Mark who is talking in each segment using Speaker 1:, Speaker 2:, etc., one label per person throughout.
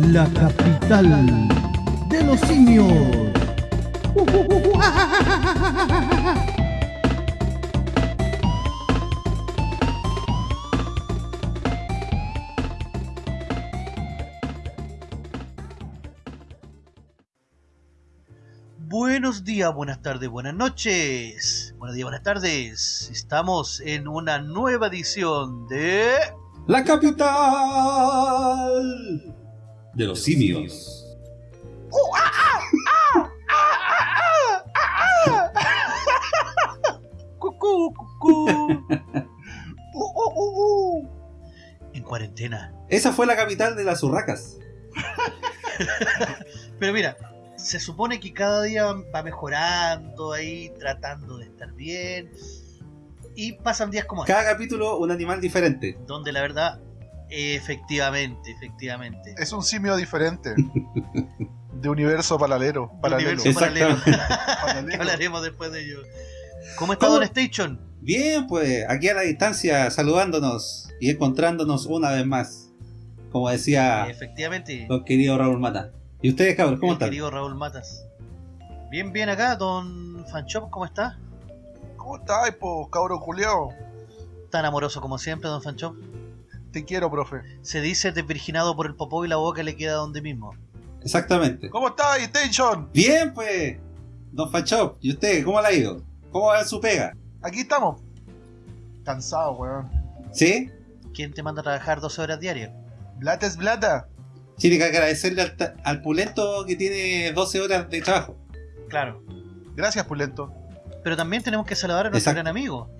Speaker 1: la capital de los simios.
Speaker 2: Buenos días, buenas tardes, buenas noches. Buenos días, buenas tardes. Estamos en una nueva edición de...
Speaker 3: La capital de los simios.
Speaker 2: En cuarentena.
Speaker 3: Esa fue la capital de las urracas.
Speaker 2: Pero mira, se supone que cada día va mejorando ahí, tratando de estar bien. Y pasan días como este,
Speaker 3: Cada capítulo un animal diferente.
Speaker 2: donde la verdad, efectivamente, efectivamente.
Speaker 4: Es un simio diferente. de universo paralelo.
Speaker 2: de
Speaker 4: paralelo.
Speaker 2: universo paralelo. Que hablaremos después de ello. ¿Cómo está
Speaker 3: ¿Cómo?
Speaker 2: Don Station?
Speaker 3: Bien, pues aquí a la distancia saludándonos y encontrándonos una vez más. Como decía
Speaker 2: Efectivamente.
Speaker 3: don querido Raúl Mata. ¿Y ustedes, cabros, cómo están?
Speaker 2: querido Raúl Matas. Bien, bien acá, Don Fanchop, ¿cómo está?
Speaker 4: ¿Cómo estás, po, cabro culiao?
Speaker 2: Tan amoroso como siempre, Don Fanchop.
Speaker 4: Te quiero, profe.
Speaker 2: Se dice desvirginado por el popó y la boca le queda donde mismo.
Speaker 3: Exactamente.
Speaker 4: ¿Cómo estás, Station?
Speaker 3: Bien, pues, don Fachop. ¿Y usted, cómo le ha ido? ¿Cómo va su pega?
Speaker 4: Aquí estamos. Cansado, weón.
Speaker 3: ¿Sí?
Speaker 2: ¿Quién te manda a trabajar 12 horas diarias?
Speaker 4: Blata es blata.
Speaker 3: Tiene que agradecerle al, pulento que tiene 12 horas de trabajo.
Speaker 2: Claro.
Speaker 4: Gracias, Pulento.
Speaker 2: Pero también tenemos que saludar a nuestro
Speaker 3: Exacto.
Speaker 2: gran amigo.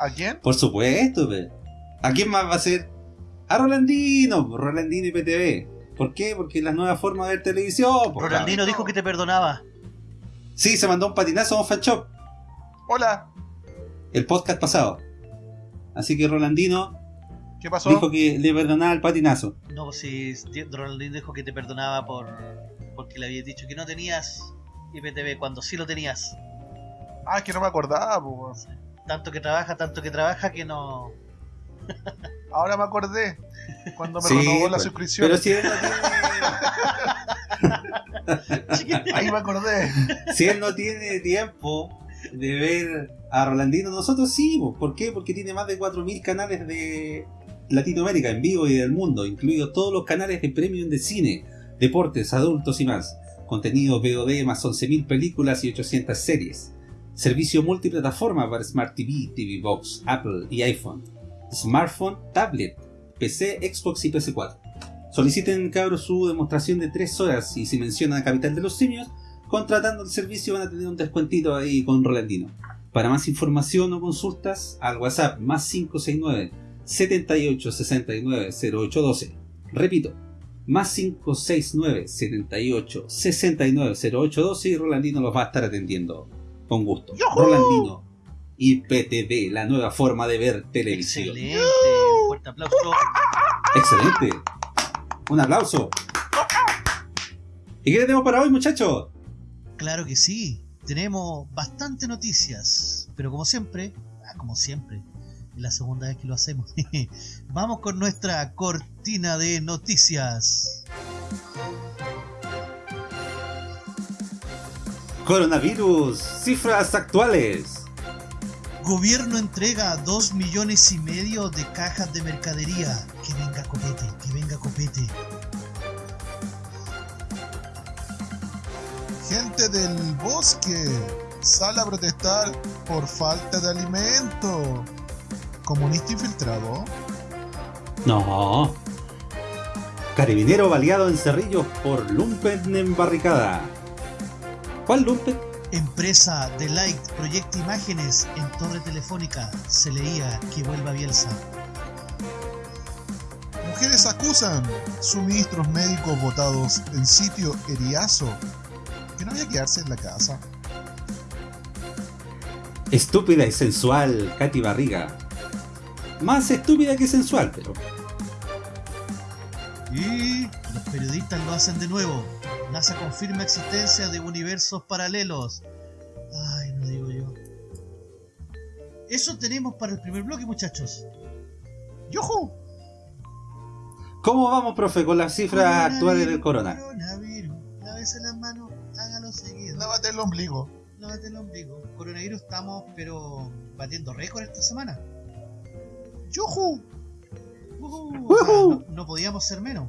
Speaker 4: ¿A quién?
Speaker 3: Por supuesto, pe. ¿A quién más va a ser? A Rolandino, Rolandino y PTV. ¿Por qué? Porque es la nueva forma de ver televisión.
Speaker 2: Rolandino
Speaker 3: cabrón.
Speaker 2: dijo que te perdonaba.
Speaker 3: Sí, se mandó un patinazo a un fanshop
Speaker 4: Hola.
Speaker 3: el podcast pasado. Así que Rolandino
Speaker 4: ¿Qué pasó?
Speaker 3: dijo que le perdonaba el patinazo.
Speaker 2: No, si Rolandino dijo que te perdonaba por porque le habías dicho que no tenías IPTV cuando sí lo tenías.
Speaker 4: Ah, es que no me acordaba, weón.
Speaker 2: Tanto que trabaja, tanto que trabaja que no.
Speaker 4: Ahora me acordé. Cuando me
Speaker 3: Sí,
Speaker 4: renovó la
Speaker 3: pues.
Speaker 4: suscripción.
Speaker 3: Pero si él no tiene,
Speaker 4: Ahí me acordé.
Speaker 3: si él no tiene tiempo de ver a Rolandino, nosotros sí. po. ¿Por qué? Porque tiene más de 4.000 canales de Latinoamérica en vivo y del mundo, incluidos todos los canales de premium de cine, deportes, adultos y más. Contenido VOD más 11.000 películas y 800 series. Servicio multiplataforma para Smart TV, TV Box, Apple y iPhone. Smartphone, tablet, PC, Xbox y PS4. Soliciten cabros su demostración de 3 horas y si mencionan a Capital de los Simios, contratando el servicio van a tener un descuentito ahí con Rolandino. Para más información o consultas, al WhatsApp más 569 78 69 0812. Repito, más 569 78 69 0812 y Rolandino los va a estar atendiendo. Con gusto. Rolandino y PTV, la nueva forma de ver televisión.
Speaker 2: Excelente. Un fuerte aplauso.
Speaker 3: Excelente. Un aplauso. ¿Y qué tenemos para hoy, muchachos?
Speaker 2: Claro que sí. Tenemos bastante noticias. Pero como siempre, ah, como siempre, es la segunda vez que lo hacemos. Vamos con nuestra cortina de noticias.
Speaker 3: Coronavirus, cifras actuales.
Speaker 2: Gobierno entrega 2 millones y medio de cajas de mercadería. Que venga copete, que venga copete.
Speaker 4: Gente del bosque sale a protestar por falta de alimento. ¿Comunista infiltrado?
Speaker 3: No. Carabinero baleado en Cerrillos por Lumpen en barricada. ¿Cuál Lumpen?
Speaker 2: Empresa de Light proyecta imágenes en torre telefónica. Se leía que vuelva Bielsa.
Speaker 4: Mujeres acusan suministros médicos votados en sitio Eriazo. Que no había que quedarse en la casa.
Speaker 3: Estúpida y sensual Katy Barriga. Más estúpida que sensual, pero.
Speaker 2: Y los periodistas lo hacen de nuevo. NASA confirma existencia de universos paralelos. Ay, no digo yo. Eso tenemos para el primer bloque, muchachos.
Speaker 4: ¡Yujú!
Speaker 3: ¿Cómo vamos, profe, con las cifras actuales del corona?
Speaker 2: Coronavirus. Lávese las manos, hágalo seguido.
Speaker 4: Lávate el ombligo.
Speaker 2: Lávate el ombligo. Coronavirus estamos, pero batiendo récord esta semana. O sea, no, no podíamos ser menos.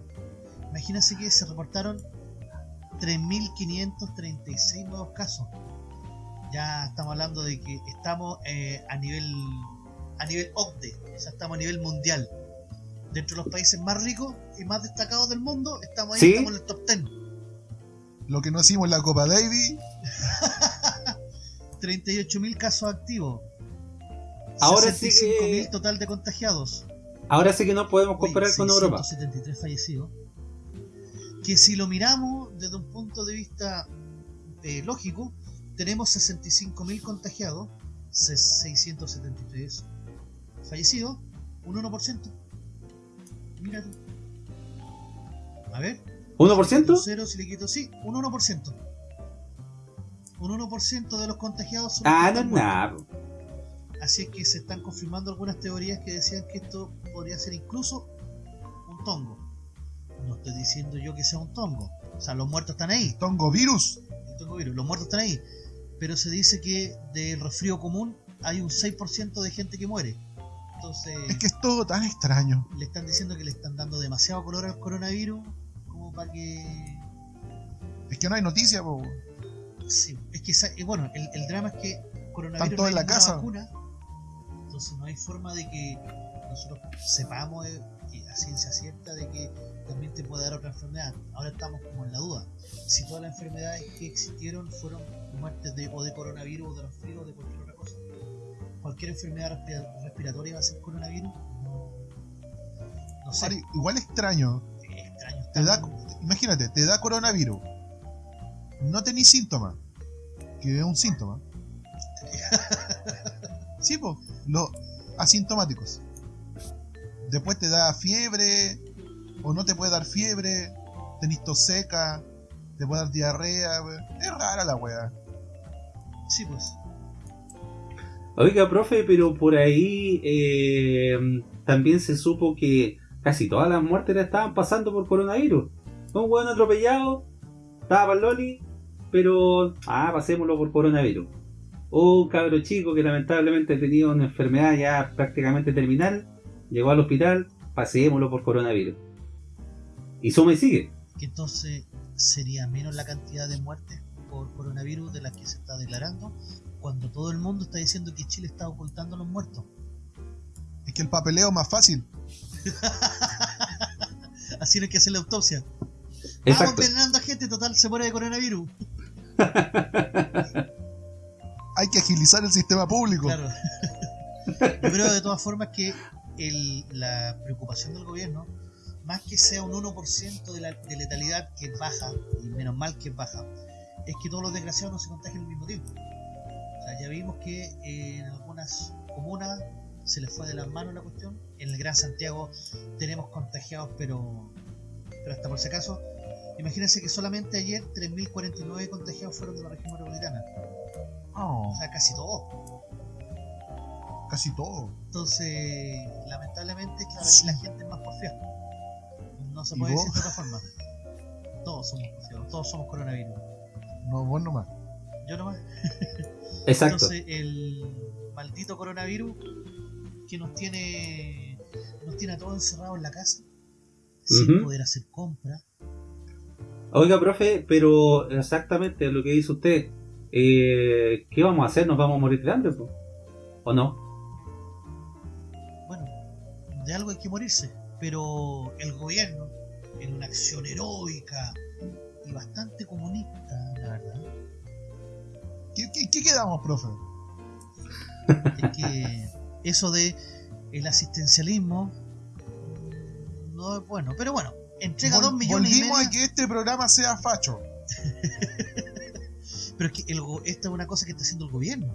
Speaker 2: Imagínense que se reportaron 3.536 nuevos casos. Ya estamos hablando de que estamos eh, a nivel a nivel OCDE, o sea, estamos a nivel mundial. Dentro de los países más ricos y más destacados del mundo, estamos ahí,
Speaker 3: ¿Sí?
Speaker 2: estamos en el top 10.
Speaker 4: Lo que no hicimos en la Copa Davis.
Speaker 2: 38.000 casos activos.
Speaker 3: Ahora sí que-
Speaker 2: 65.000 total de contagiados.
Speaker 3: Ahora sí que no podemos comparar con Europa.
Speaker 2: 673 fallecidos. Que si lo miramos desde un punto de vista eh, lógico, tenemos 65.000 contagiados, se- 673 fallecidos, un 1%. Mira. A ver, un
Speaker 3: ¿1%?
Speaker 2: cero si le quito, sí, un 1%. Un 1% de los contagiados son
Speaker 3: Ah, no nada.
Speaker 2: Así es que se están confirmando algunas teorías que decían que esto podría ser incluso un tongo. No estoy diciendo yo que sea un tongo. O sea, los muertos están ahí.
Speaker 4: Tongo virus.
Speaker 2: el tongo virus, Los muertos están ahí. Pero se dice que del resfrío común hay un 6% de gente que muere. Entonces,
Speaker 4: Es que es todo tan extraño.
Speaker 2: le están diciendo que le están dando demasiado color al coronavirus como para que
Speaker 4: Es que no hay noticia, po.
Speaker 2: Sí, es que eh, bueno, el, el drama es que coronavirus
Speaker 4: Están todos
Speaker 2: no hay
Speaker 4: en la casa.
Speaker 2: vacuna, entonces no hay forma de que nosotros sepamos eh, a ciencia cierta de que también te puede dar otra enfermedad. Ahora estamos como en la duda. Si todas las enfermedades que existieron fueron muertes de, o de coronavirus o de resfrío o de cualquier otra cosa. Cualquier enfermedad respira- respiratoria va a ser coronavirus. No, no sé.
Speaker 4: Igual extraño.
Speaker 2: es extraño.
Speaker 4: Te da, imagínate, te da coronavirus. No tenés síntomas. Que es un síntoma. Sí, pues, los asintomáticos. Después te da fiebre, o no te puede dar fiebre, tenés tos seca, te puede dar diarrea. Es rara la wea.
Speaker 2: Sí, pues.
Speaker 3: Oiga, profe, pero por ahí eh, también se supo que casi todas las muertes estaban pasando por coronavirus. Un hueón atropellado, estaba para Loli, pero, ah, pasémoslo por coronavirus. Un cabro chico que lamentablemente tenía una enfermedad ya prácticamente terminal, llegó al hospital, pasémoslo por coronavirus. Y suma y sigue.
Speaker 2: que entonces sería menos la cantidad de muertes por coronavirus de las que se está declarando, cuando todo el mundo está diciendo que Chile está ocultando a los muertos.
Speaker 4: Es que el papeleo es más fácil.
Speaker 2: Así no hay que hacer la autopsia. Vamos
Speaker 3: Exacto.
Speaker 2: envenenando a gente, total, se muere de coronavirus.
Speaker 4: Hay que agilizar el sistema público.
Speaker 2: Claro. Yo creo de todas formas que el- la preocupación del gobierno, más que sea un 1% de, la, de letalidad que es baja, y menos mal que es baja, es que todos los desgraciados no se contagien al mismo tiempo. O sea, ya vimos que eh, en algunas comunas se les fue de las manos la cuestión. En el Gran Santiago tenemos contagiados, pero, pero hasta por si acaso. Imagínense que solamente ayer 3.049 contagiados fueron de la región metropolitana.
Speaker 4: Oh,
Speaker 2: O sea, casi todos.
Speaker 4: casi todo.
Speaker 2: Entonces, lamentablemente, claro,
Speaker 4: Sí.
Speaker 2: la gente es más porfiada. No se
Speaker 4: ¿Y
Speaker 2: puede decir de otra forma. Todos somos todos somos coronavirus.
Speaker 4: No, vos nomás.
Speaker 2: Yo nomás.
Speaker 3: Exacto.
Speaker 2: Entonces, el maldito coronavirus que nos tiene nos tiene a todos encerrados en la casa, sin poder hacer compras.
Speaker 3: Oiga, profe, pero exactamente lo que dice usted, eh, ¿qué vamos a hacer? ¿Nos vamos a morir de hambre? po? ¿O no?
Speaker 2: Bueno, de algo hay que morirse, pero el gobierno, en una acción heroica y bastante comunista, la verdad,
Speaker 4: ¿Qué, qué, qué quedamos, profe?
Speaker 2: es que eso de el asistencialismo no es bueno. Pero bueno, entrega
Speaker 4: Vol-
Speaker 2: dos millones y
Speaker 4: volvimos
Speaker 2: medio.
Speaker 4: a que este programa sea facho.
Speaker 2: Pero es que el esta es una cosa que está haciendo el gobierno.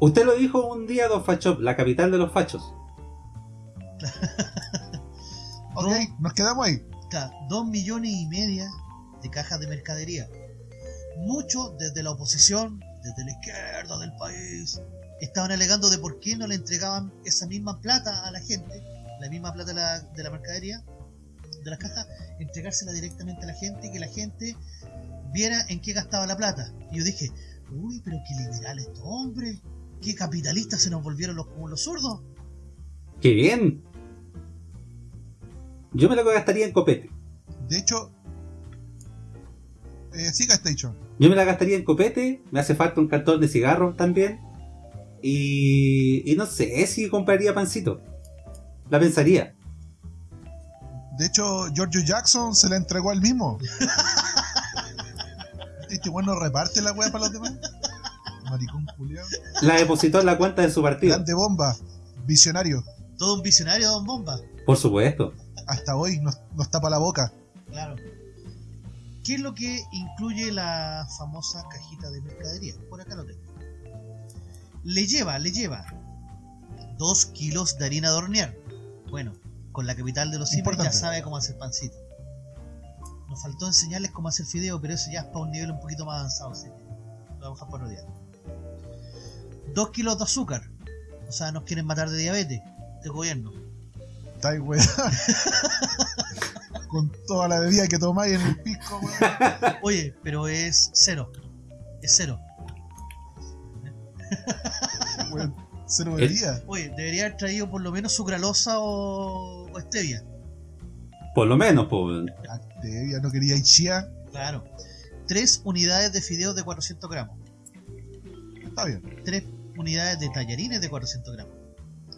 Speaker 3: Usted lo dijo un día, Don Fachop, la capital de los fachos.
Speaker 4: Ok,
Speaker 2: No.
Speaker 4: nos quedamos ahí.
Speaker 2: Claro, dos millones y media de cajas de mercadería. Muchos desde la oposición, desde la izquierda del país, estaban alegando de por qué no le entregaban esa misma plata a la gente la misma plata de la, de la mercadería, de las cajas, entregársela directamente a la gente y que la gente viera en qué gastaba la plata. Y yo dije, uy, pero qué liberal estos hombres, qué capitalistas se nos volvieron los, como los zurdos.
Speaker 3: ¡Qué bien! Yo me lo gastaría en copete.
Speaker 4: De hecho, eh, siga Station.
Speaker 3: Yo me la gastaría en copete, me hace falta un cartón de cigarros también. Y, y no sé si compraría pancito. La pensaría.
Speaker 4: De hecho, Giorgio Jackson se la entregó al mismo. Este bueno reparte la wea para los demás. Maricón culiao.
Speaker 3: La depositó en la cuenta de su partido.
Speaker 4: Grande bomba. Visionario.
Speaker 2: Todo un visionario, Don Bomba.
Speaker 3: Por supuesto.
Speaker 4: Hasta hoy nos, nos tapa la boca.
Speaker 2: Claro. ¿Qué es lo que incluye la famosa cajita de mercadería? Por acá lo tengo. Le lleva, le lleva 2 kilos de harina de hornear. Bueno, con la capital de los simios ya sabe cómo hacer pancito. Nos faltó enseñarles cómo hacer fideo, pero eso ya es para un nivel un poquito más avanzado. Así que lo vamos a dejar por otro día. 2 kilos de azúcar. O sea, nos quieren matar de diabetes. Este gobierno.
Speaker 4: Está ahí, weón. Con toda la bebida que tomáis en el pisco, weón.
Speaker 2: Oye, pero es cero. Es cero.
Speaker 4: Weón, Cero bebida.
Speaker 2: Oye, debería haber traído por lo menos sucralosa o, o stevia.
Speaker 3: Por lo menos, pues.
Speaker 4: Bebida, no quería ir chía.
Speaker 2: Claro. Tres unidades de fideos de 400 gramos.
Speaker 4: Está bien.
Speaker 2: Tres unidades de tallarines de 400 gramos.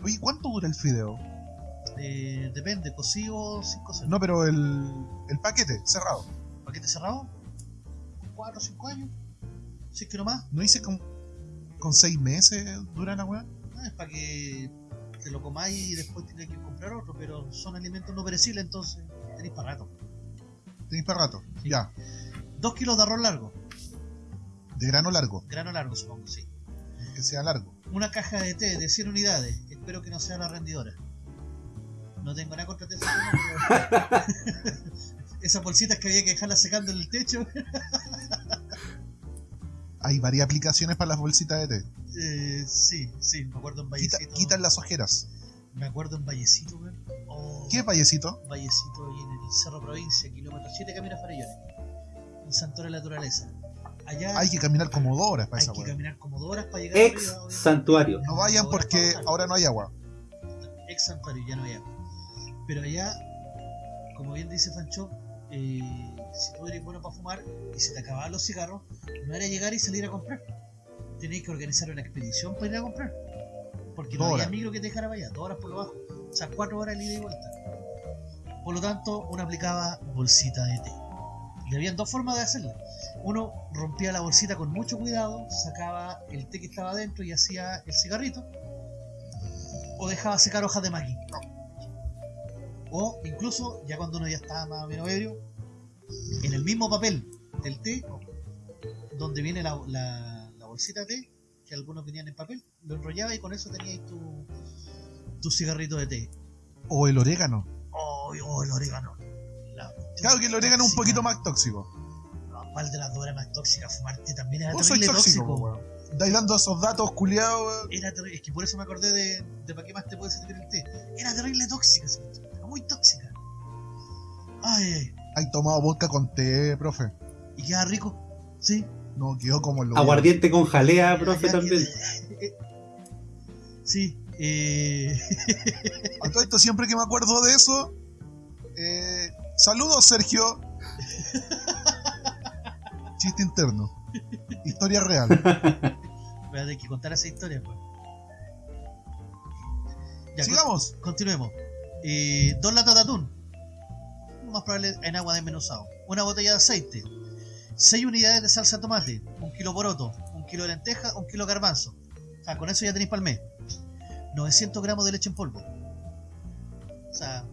Speaker 4: Oye, ¿cuánto dura el fideo?
Speaker 2: Eh, depende, cocido o sin cocer.
Speaker 4: No, pero el, el paquete, cerrado.
Speaker 2: ¿Paquete cerrado? ¿Cuatro o cinco años? Si es que no más.
Speaker 4: ¿No hice con, con seis meses dura la weá?
Speaker 2: Ah, es para que te lo comáis y después tenés que comprar otro, pero son alimentos no perecibles, entonces tenéis para rato.
Speaker 4: Tenéis para rato.
Speaker 2: Sí.
Speaker 4: Ya.
Speaker 2: Dos kilos de arroz largo,
Speaker 4: De grano largo.
Speaker 2: grano largo supongo, sí.
Speaker 4: Que sea largo.
Speaker 2: Una caja de té de 100 unidades. Espero que no sea la rendidora. No tengo nada contra pero... Esas bolsitas que había que dejarlas secando en el techo.
Speaker 4: Hay varias aplicaciones para las bolsitas de té.
Speaker 2: Eh, sí, sí, me acuerdo en
Speaker 4: Quita-
Speaker 2: Vallecito.
Speaker 4: quitan las ojeras.
Speaker 2: Me acuerdo en Vallecito, weón. Oh,
Speaker 4: ¿Qué vallecito?
Speaker 2: Vallecito ahí en el Cerro Provincia, kilómetro 7, camino a Farellones. Un santuario de la naturaleza. Allá
Speaker 4: Hay que caminar como dos horas para
Speaker 2: hay
Speaker 4: esa
Speaker 2: que
Speaker 4: weá.
Speaker 2: caminar como dos horas para llegar
Speaker 3: Ex
Speaker 2: arriba,
Speaker 3: santuario.
Speaker 4: No vayan porque ahora no hay agua.
Speaker 2: ex santuario, ya no había. Pero allá, como bien dice Fancho, eh, si tú eres bueno para fumar y se te acababan los cigarros, no era llegar y salir a comprar. Tenéis que organizar una expedición para ir a comprar. Porque no había micro que te dejara para allá, dos horas por lo bajo. O sea, cuatro horas de ida y vuelta. Por lo tanto, uno aplicaba bolsita de té. Y había dos formas de hacerla. Uno rompía la bolsita con mucho cuidado, sacaba el té que estaba adentro y hacía el cigarrito. O dejaba secar hojas de maqui. O incluso, ya cuando uno ya estaba más o menos ebrio, en el mismo papel del té, donde viene la, la- la bolsita de té, que algunos venían en papel, lo enrollaba y con eso tenías tu, tu cigarrito de té.
Speaker 4: O el orégano.
Speaker 2: Oh, oh, el orégano. La-
Speaker 4: Claro que el orégano es un poquito más tóxico.
Speaker 2: ¿Cuál de las dos era más tóxica? Fumarte también era terrible
Speaker 4: tóxico,
Speaker 2: tóxico.
Speaker 4: Estáis dando esos datos culiados.
Speaker 2: Era es que por eso me acordé de, de para qué más te puede servir el té. Era terrible tóxica, era muy tóxica. Ay, ay,
Speaker 4: Hay tomado vodka con té, profe.
Speaker 2: y queda rico. Sí.
Speaker 4: No, quedó como lo.
Speaker 3: Aguardiente con jalea, profe, también.
Speaker 2: Sí. Eh,
Speaker 4: A todo esto, siempre que me acuerdo de eso. Eh, saludos, Sergio. Chiste interno. Historia real.
Speaker 2: voy a tener que contar esa historia, pues. Ya,
Speaker 4: Sigamos.
Speaker 2: con- continuemos. Eh, dos latas de atún. Lo más probable en agua desmenuzado. Una botella de aceite. 6 unidades de salsa de tomate. Un kilo poroto. Un kilo de lenteja. Un kilo de garbanzo. O sea, con eso ya tenéis para el mes. 900 gramos de leche en polvo. O sea,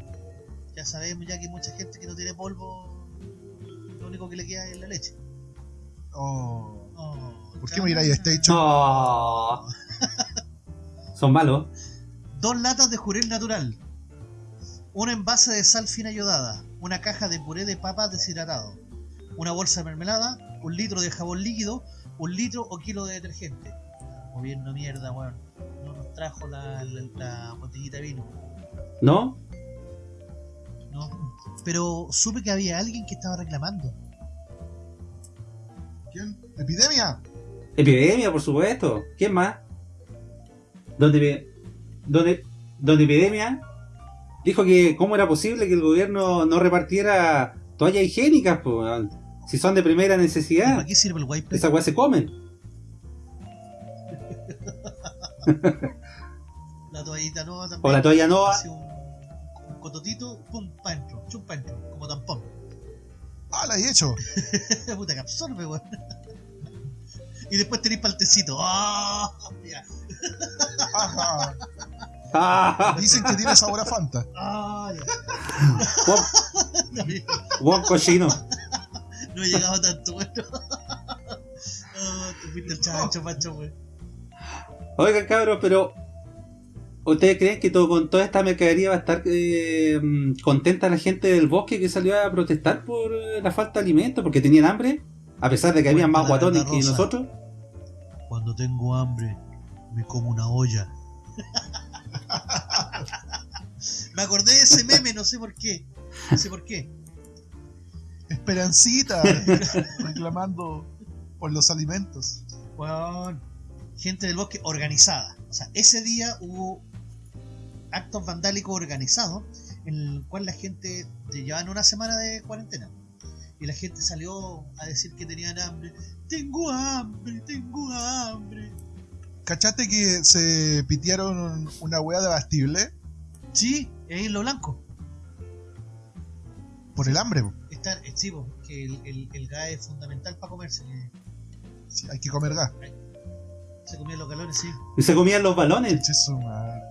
Speaker 2: ya sabemos ya que hay mucha gente que no tiene polvo. Lo único que le queda es la leche.
Speaker 4: Oh,
Speaker 2: Oh,
Speaker 4: ¿Por qué me miráis a Station?
Speaker 3: No. Son malos.
Speaker 2: Dos latas de jurel natural. Un envase de sal fina yodada. Una caja de puré de papas deshidratado. Una bolsa de mermelada. Un litro de jabón líquido. Un litro o kilo de detergente. Gobierno mierda, weón. No nos trajo la, la- la botellita de vino.
Speaker 3: ¿No?
Speaker 2: No. Pero supe que había alguien que estaba reclamando.
Speaker 4: ¿Quién? ¿Epidemia?
Speaker 3: Epidemia, por supuesto. ¿Quién más? Donde, donde, donde Epidemia dijo que cómo era posible que el gobierno no repartiera toallas higiénicas, po, si son de primera
Speaker 2: ¿Y
Speaker 3: necesidad.
Speaker 2: ¿Para qué sirve el wipe?
Speaker 3: Esas weas se comen.
Speaker 2: La toallita nueva también.
Speaker 3: O la toalla nova.
Speaker 2: Un, un cototito, pum, pa' dentro, chum pa' dentro, como tampón.
Speaker 4: Ah, la he hecho.
Speaker 2: Puta que absorbe, weón. Y después tenéis paltecito. ¡Ah! Ya.
Speaker 4: Ajá.
Speaker 3: ¡Ah!
Speaker 4: Dicen que tiene sabor a Fanta.
Speaker 2: ¡Ah! ya.
Speaker 3: Cochino.
Speaker 2: no he llegado tanto, bueno. Oh, fuiste el chancho.
Speaker 3: Oigan, cabros, pero. ¿Ustedes creen que todo, con toda esta mercadería va a estar eh, contenta la gente del bosque que salió a protestar por eh, la falta de alimentos? Porque tenían hambre, a pesar de que habían
Speaker 2: Cuenta
Speaker 3: más guatones que nosotros.
Speaker 2: Cuando tengo hambre, me como una olla. me acordé de ese meme, no sé por qué. No sé por qué.
Speaker 4: Esperancita. reclamando por los alimentos.
Speaker 2: Weón, gente del bosque organizada. O sea, ese día hubo actos vandálicos organizados en el cual la gente te llevaban una semana de cuarentena. Y la gente salió a decir que tenían hambre. Tengo hambre, tengo hambre.
Speaker 4: ¿Cachaste que se pitearon una wea de Bastible
Speaker 2: Sí, es en lo blanco.
Speaker 4: por el hambre? po.
Speaker 2: Está, eh, sí, po, que el, el, el gas es fundamental para comerse. que
Speaker 4: Sí, hay que comer gas.
Speaker 2: Se comían los galones, sí.
Speaker 3: Y se comían los balones.
Speaker 4: Che, su madre.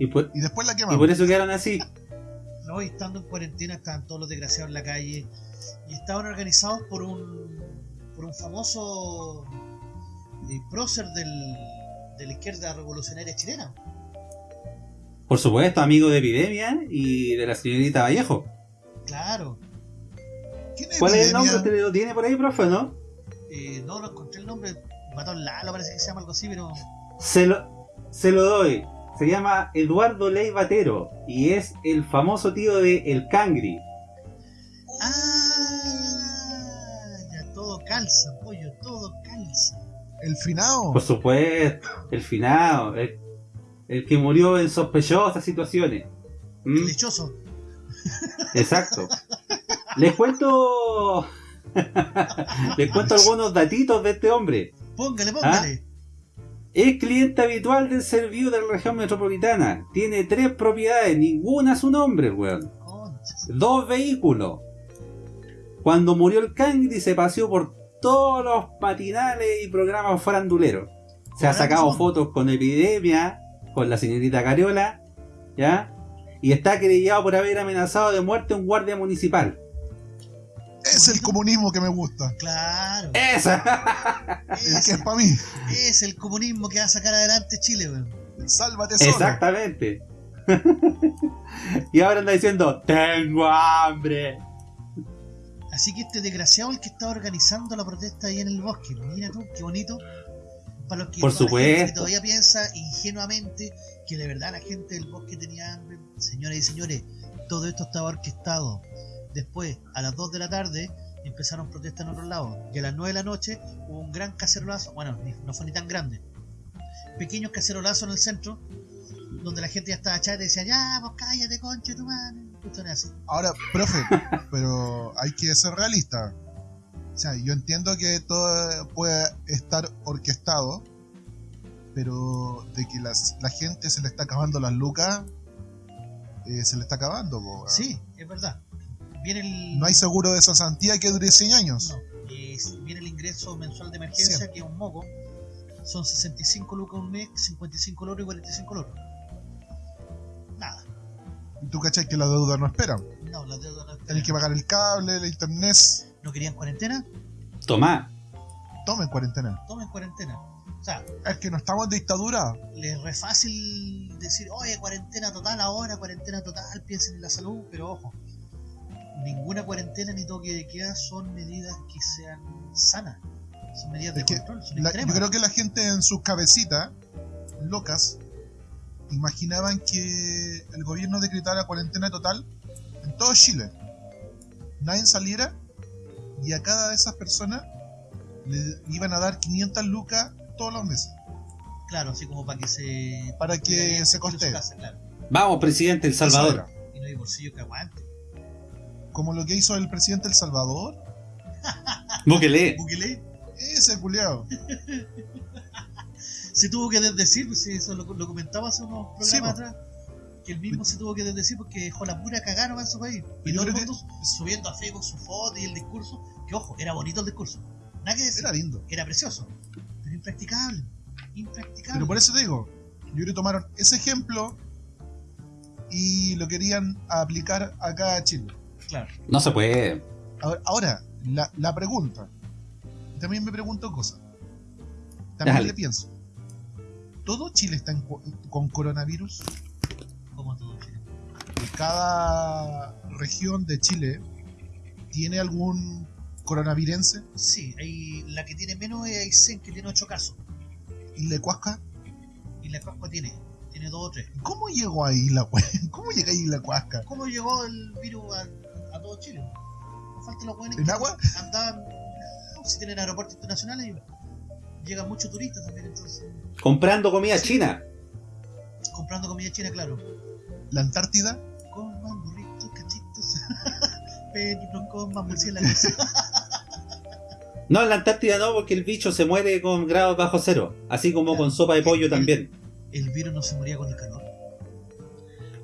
Speaker 3: Y por,
Speaker 4: Y después la
Speaker 3: y
Speaker 4: quemamos.
Speaker 3: por eso quedaron así.
Speaker 2: No, y estando en cuarentena estaban todos los desgraciados en la calle y estaban organizados por un por un famoso eh, prócer del, de la izquierda revolucionaria chilena.
Speaker 3: Por supuesto, amigo de Epidemia y de la señorita Vallejo.
Speaker 2: Claro,
Speaker 4: ¿Quién es
Speaker 3: ¿Cuál es el nombre? ¿Usted lo tiene por ahí, profe, no?
Speaker 2: eh, no, no encontré el nombre, Matón Lalo parece que se llama algo así, pero
Speaker 3: Se lo, se lo doy. Se llama Eduardo Ley Batero y es el famoso tío de El Cangri.
Speaker 2: ah, ya todo calza, pollo, todo calza.
Speaker 4: El finado.
Speaker 3: Por supuesto, el finado, el, el que murió en sospechosas situaciones. ¿Mm?
Speaker 2: Lechoso.
Speaker 3: Exacto. Les cuento. Les cuento algunos datitos de este hombre.
Speaker 2: Póngale, póngale.
Speaker 3: Es cliente habitual del servicio de la región metropolitana. Tiene tres propiedades, ninguna a su nombre, weón.
Speaker 2: Conchas.
Speaker 3: Dos vehículos. Cuando murió el Cangri se paseó por todos los patinales y programas faranduleros. Se ha sacado fotos con Epidemia, con la señorita Cariola, ¿ya? Y está querellado por haber amenazado de muerte a un guardia municipal.
Speaker 4: Es el comunismo que me gusta.
Speaker 2: Claro.
Speaker 3: ¡Esa!
Speaker 2: Es,
Speaker 4: que es para mí.
Speaker 2: es el comunismo que va a sacar adelante Chile, weón.
Speaker 4: Sálvate solo.
Speaker 3: Exactamente. y ahora anda diciendo, tengo hambre.
Speaker 2: Así que este desgraciado el que está organizando la protesta ahí en el bosque. Mira tú, qué bonito. Para los que,
Speaker 3: Por
Speaker 2: que
Speaker 3: supuesto.
Speaker 2: todavía piensa ingenuamente que de verdad la gente del bosque tenía hambre. Señoras y señores, todo esto estaba orquestado. Después, a las 2 de la tarde, empezaron protestas en otros lados. Y a las 9 de la noche hubo un gran cacerolazo. Bueno, no fue ni tan grande. Pequeños cacerolazos en el centro, donde la gente ya estaba chata y decía, ya, vos cállate, concha de tu madre. Así.
Speaker 4: Ahora, profe, pero hay que ser realista. O sea, yo entiendo que todo puede estar orquestado, pero de que las, la gente se le está acabando las lucas, eh, se le está acabando. po.
Speaker 2: Sí, es verdad. Viene el...
Speaker 4: No hay seguro de cesantía que dure 100 años.
Speaker 2: No, viene el ingreso mensual de emergencia, que es un moco. Son 65 lucas un mes, 55 el otro y 45 el otro. Nada.
Speaker 4: Y tú cachai que la deuda no espera.
Speaker 2: No, la deuda no
Speaker 4: Tenés que pagar el cable, el internet.
Speaker 2: ¿No querían cuarentena?
Speaker 3: Tomá.
Speaker 4: Tomen cuarentena.
Speaker 2: Tomen cuarentena. O sea,
Speaker 4: Es que no estamos en dictadura.
Speaker 2: les es re fácil decir, oye, cuarentena total ahora, cuarentena total, piensen en la salud, pero ojo, ninguna cuarentena ni toque de queda son medidas que sean sanas. Son medidas de
Speaker 4: Es
Speaker 2: control, son
Speaker 4: La- yo creo que la gente en sus cabecitas, locas, imaginaban que el gobierno decretara cuarentena total en todo Chile. Nadie saliera y a cada de esas personas le iban a dar 500 lucas todos los meses.
Speaker 2: Claro, así como para que se.
Speaker 4: Para que se costee.
Speaker 2: claro.
Speaker 3: Vamos, presidente El Salvador.
Speaker 2: Y no hay bolsillo que aguante.
Speaker 4: Como lo que hizo el presidente El Salvador.
Speaker 3: Bukele.
Speaker 2: Bukele
Speaker 4: Ese culiao.
Speaker 2: se tuvo que desdecir, pues eso lo, lo comentaba hace unos programas
Speaker 4: Sí,
Speaker 2: atrás. Que él mismo se tuvo que desdecir porque dejó la pura cagada en su país. Y todo el
Speaker 4: que-
Speaker 2: mundo subiendo a Facebook su foto y el discurso. Que ojo, era bonito el discurso. Nada que decir.
Speaker 4: Era lindo.
Speaker 2: Era precioso. Pero impracticable. Impracticable.
Speaker 4: Pero por eso te digo, yo creo que tomaron ese ejemplo y lo querían aplicar acá a Chile.
Speaker 2: Claro.
Speaker 3: No se puede.
Speaker 4: Ahora, ahora, la, la pregunta. También me pregunto cosas. También
Speaker 3: Dale.
Speaker 4: le pienso. ¿Todo Chile está en con coronavirus?
Speaker 2: Como todo Chile.
Speaker 4: ¿Cada región de Chile tiene algún coronavirense?
Speaker 2: Sí, hay, la que tiene menos es Aysén, que tiene 8 casos.
Speaker 4: ¿Y le cuasca?
Speaker 2: Y la Pascua tiene, tiene 2 o 3.
Speaker 4: ¿Cómo llegó ahí la cue- ¿Cómo llega ahí la cuasca?
Speaker 2: ¿Cómo llegó el virus a, a todo Chile? No falta los buenos
Speaker 4: ¿En
Speaker 2: que
Speaker 4: agua?
Speaker 2: andaban, si tienen aeropuertos internacionales, y llegan muchos turistas también, entonces,
Speaker 3: Comprando comida china.
Speaker 2: comprando comida china, claro.
Speaker 4: ¿La Antártida?
Speaker 2: Coman burritos, cachitos, pero coman murciélagos.
Speaker 3: No, en la Antártida no, porque el bicho se muere con grados bajo cero. Así como con sopa de pollo también.
Speaker 2: El virus no se moría con el calor.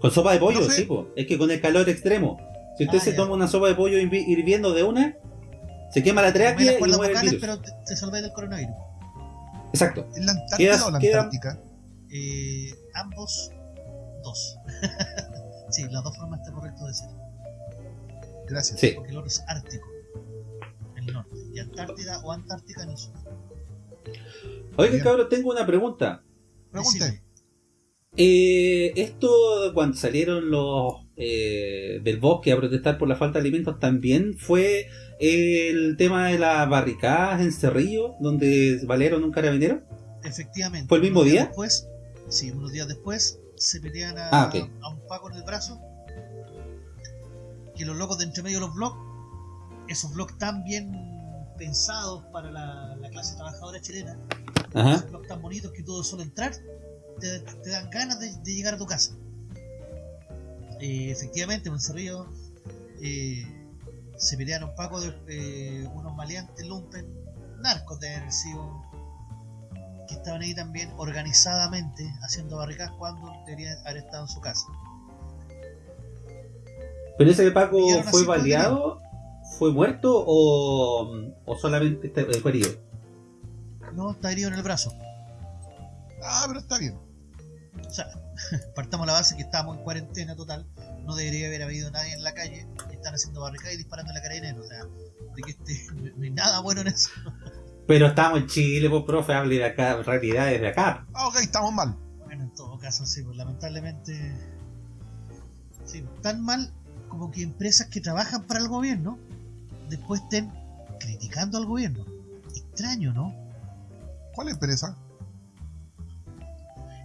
Speaker 3: Con sopa de pollo, sí, po. es que con el calor extremo. Si usted
Speaker 2: Ah,
Speaker 3: se
Speaker 2: ya.
Speaker 3: toma una sopa de pollo hirvi- hirviendo de una, se quema la tráquea y muere el virus.
Speaker 2: pero te, te salváis del coronavirus.
Speaker 3: Exacto.
Speaker 4: ¿Es la Antártida o la Antártica?
Speaker 2: Eh, ambos, dos. sí, las dos formas está correcto decir.
Speaker 4: Gracias.
Speaker 3: Sí.
Speaker 2: Porque el otro es Ártico, en el norte, y Antártida o Antártica en el sur.
Speaker 3: Oiga,
Speaker 4: Bien.
Speaker 3: cabrón, tengo una pregunta.
Speaker 4: Pregunte.
Speaker 2: Decime,
Speaker 3: Eh, esto, cuando salieron los eh, del bosque a protestar por la falta de alimentos, también fue el tema de las barricadas en Cerrillo, donde balearon un carabinero.
Speaker 2: Efectivamente.
Speaker 3: ¿Fue el mismo día?
Speaker 2: Después, sí, unos días después se pelean a,
Speaker 3: Ah,
Speaker 2: a un Paco en el brazo. Que los locos de entre medio de los blogs, esos blogs tan bien pensados para la, la clase trabajadora chilena,
Speaker 3: Ajá.
Speaker 2: esos blogs tan bonitos que todo solo entrar te, te dan ganas de, de llegar a tu casa. Eh, efectivamente, en Cerrillo eh, se pelearon Paco de eh, unos maleantes lumpen, narcos de haber sido que estaban ahí también organizadamente haciendo barricadas cuando deberían haber estado en su casa.
Speaker 3: Pero ese Paco
Speaker 2: Pillaron a
Speaker 3: fue baleado, fue muerto o, o solamente está- eh, fue herido.
Speaker 2: No, está herido en el brazo.
Speaker 4: Ah, pero está bien.
Speaker 2: O sea, partamos la base que estábamos en cuarentena total, no debería haber habido nadie en la calle, y están haciendo barricadas y disparando en la carabinera, o sea, de que este, no hay nada bueno en eso.
Speaker 3: Pero estamos en Chile, pues profe, hable de acá, realidades de acá.
Speaker 4: Ah, ok, estamos mal.
Speaker 2: Bueno, en todo caso, sí, pues lamentablemente, sí, tan mal como que empresas que trabajan para el gobierno después estén criticando al gobierno. Extraño, ¿no?
Speaker 4: ¿Cuál empresa?